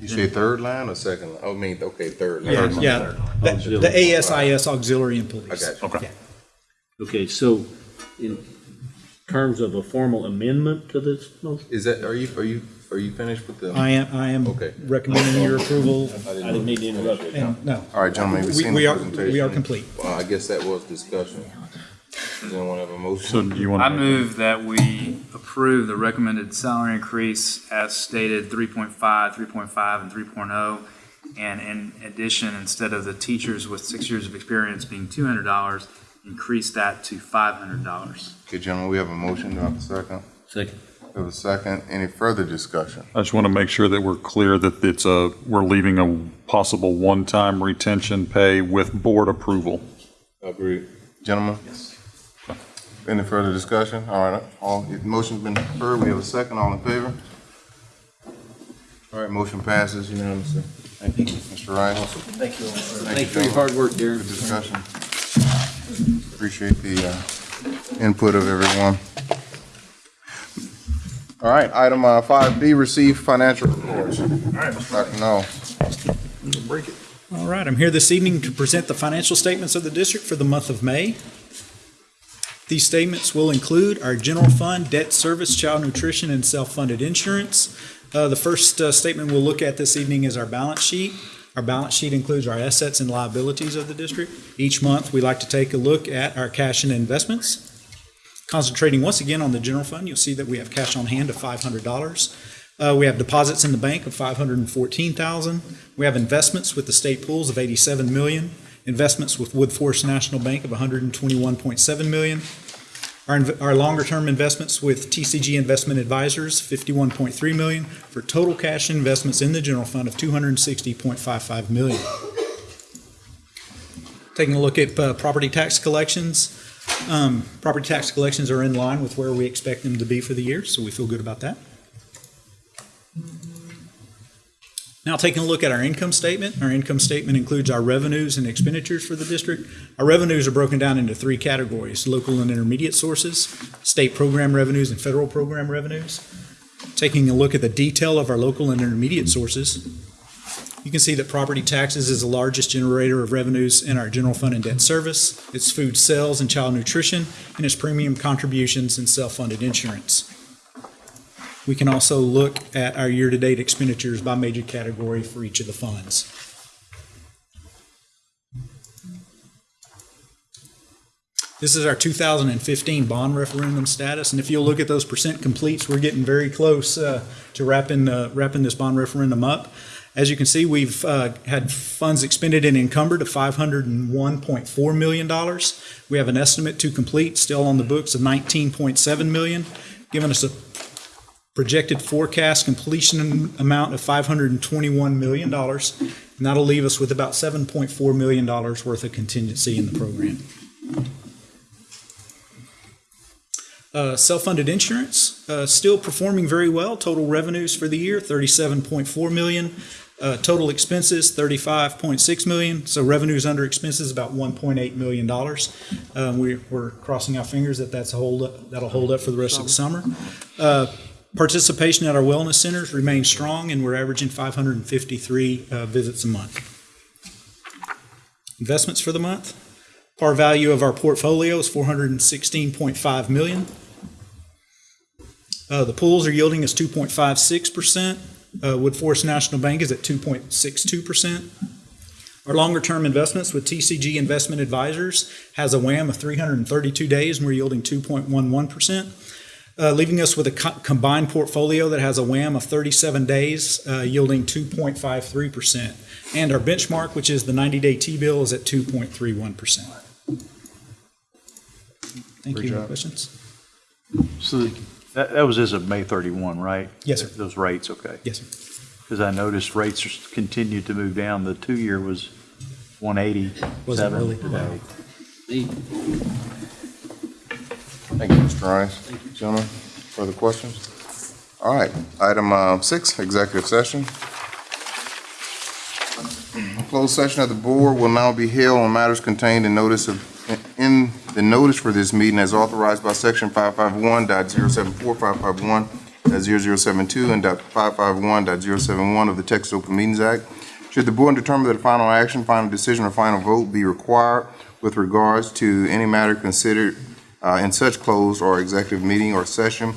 Speaker 1: You say third line or second line? Oh, I mean, okay, third line.
Speaker 21: Yeah,
Speaker 1: Third line.
Speaker 21: yeah, the, the ASIS auxiliary employees.
Speaker 1: I got you.
Speaker 12: Okay.
Speaker 7: Okay, so in terms of a formal amendment to this motion?
Speaker 1: Is that, are you, are you, are you finished with the?
Speaker 21: I am, I am
Speaker 1: Okay.
Speaker 21: recommending your approval,
Speaker 7: I didn't mean to interrupt you.
Speaker 21: and, no.
Speaker 1: All right, gentlemen, we've
Speaker 21: We-
Speaker 1: seen
Speaker 21: we
Speaker 1: the
Speaker 21: are-
Speaker 1: presentation.
Speaker 21: we are complete.
Speaker 1: Well, I guess that was discussion. Does anyone have a motion?
Speaker 12: So do you want
Speaker 22: I
Speaker 12: to?
Speaker 22: move that we approve the recommended salary increase as stated, 3.5, 3.5, and 3.0. And in addition, instead of the teachers with six years of experience being $200, increase that to $500.
Speaker 1: Okay, gentlemen, we have a motion. Do I have a second?
Speaker 7: Second.
Speaker 1: We have a second. Any further discussion?
Speaker 12: I just want to make sure that we're clear that it's a, we're leaving a possible one-time retention pay with board approval.
Speaker 1: Agreed. Gentlemen? Yes. Any further discussion? All right, all, motion's been heard, we have a second, all in favor? All right, motion passes unanimously. Thank you. Mr. Rice?
Speaker 7: Thank you all.
Speaker 1: Thank
Speaker 7: you for your hard work, Darren.
Speaker 1: Good discussion. Appreciate the uh, input of everyone. All right, item uh, five B, receive financial reports. Dr. Null.
Speaker 21: Break it. All right, I'm here this evening to present the financial statements of the district for the month of May. These statements will include our general fund, debt service, child nutrition, and self-funded insurance. Uh, The first uh, statement we'll look at this evening is our balance sheet. Our balance sheet includes our assets and liabilities of the district. Each month, we like to take a look at our cash and investments. Concentrating once again on the general fund, you'll see that we have cash on hand of $500. Uh, We have deposits in the bank of 514,000. We have investments with the state pools of 87 million, investments with Woodforest National Bank of 121.7 million, our, our longer-term investments with TCG Investment Advisors, 51.3 million, for total cash investments in the general fund of 260.55 million. Taking a look at uh, property tax collections, um, property tax collections are in line with where we expect them to be for the year, so we feel good about that. Now, taking a look at our income statement, our income statement includes our revenues and expenditures for the district. Our revenues are broken down into three categories, local and intermediate sources, state program revenues, and federal program revenues. Taking a look at the detail of our local and intermediate sources, you can see that property taxes is the largest generator of revenues in our general fund and debt service. It's food sales and child nutrition, and it's premium contributions and self-funded insurance. We can also look at our year-to-date expenditures by major category for each of the funds. This is our 2015 bond referendum status, and if you'll look at those percent completes, we're getting very close uh, to wrapping, uh, wrapping this bond referendum up. As you can see, we've uh, had funds expended and encumbered of $501.4 million. We have an estimate to complete still on the books of 19.7 million, giving us a projected forecast completion amount of $521 million, and that'll leave us with about $7.4 million worth of contingency in the program. Uh, Self-funded insurance, uh, still performing very well. Total revenues for the year, 37.4 million. Uh, Total expenses, 35.6 million. So revenues under expenses, about 1.8 million dollars. Um, we- We're crossing our fingers that that's hold, up- that'll hold up for the rest of the summer. Uh, Participation at our wellness centers remains strong, and we're averaging 553 uh, visits a month. Investments for the month, par value of our portfolio is 416.5 million. Uh, The pools are yielding us 2.56%. Uh, Woodforest National Bank is at 2.62%. Our longer-term investments with TCG Investment Advisors has a WAM of 332 days, and we're yielding 2.11%, uh, leaving us with a co- combined portfolio that has a WAM of 37 days, uh, yielding 2.53%. And our benchmark, which is the 90-day T-bill, is at 2.31%. Thank
Speaker 19: Great
Speaker 21: you. Any questions?
Speaker 19: So that, that was as of May 31, right?
Speaker 21: Yes, sir.
Speaker 19: Those rates, okay.
Speaker 21: Yes, sir.
Speaker 19: Because I noticed rates just continued to move down. The two-year was 187
Speaker 21: Wasn't really-
Speaker 19: today.
Speaker 1: Thank you, Mr. Rice. Thank you, gentlemen, further questions? All right, item uh, six, executive session. A Closed session of the board will now be held on matters contained in notice of, in the notice for this meeting as authorized by section 551.074, 551.0072, and 551.071 of the Texas Open Meetings Act. Should the board determine that a final action, final decision, or final vote be required with regards to any matter considered uh, in such closed or executive meeting or session,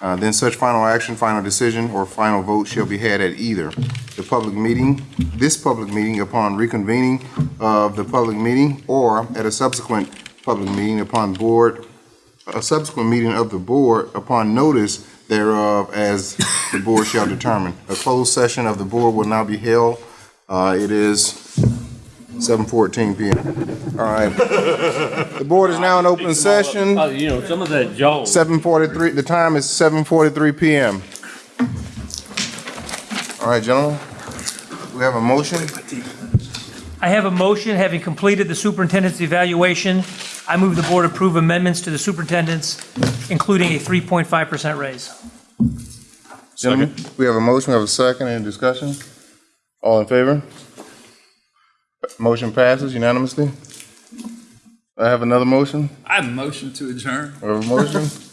Speaker 1: uh, then such final action, final decision, or final vote shall be had at either the public meeting, this public meeting upon reconvening of the public meeting, or at a subsequent public meeting upon board, a subsequent meeting of the board upon notice thereof as the board shall determine. A closed session of the board will now be held. Uh, It is 7:14 PM. All right. The board is now in open session.
Speaker 7: Oh, you know, some of that jaw.
Speaker 1: 7:43, the time is 7:43 PM. All right, gentlemen, we have a motion.
Speaker 13: I have a motion, having completed the superintendent's evaluation, I move the board approve amendments to the superintendent's, including a 3.5% raise.
Speaker 1: Gentlemen, we have a motion, we have a second, any discussion? All in favor? Motion passes unanimously. I have another motion.
Speaker 22: I motion to adjourn.
Speaker 1: We have a motion.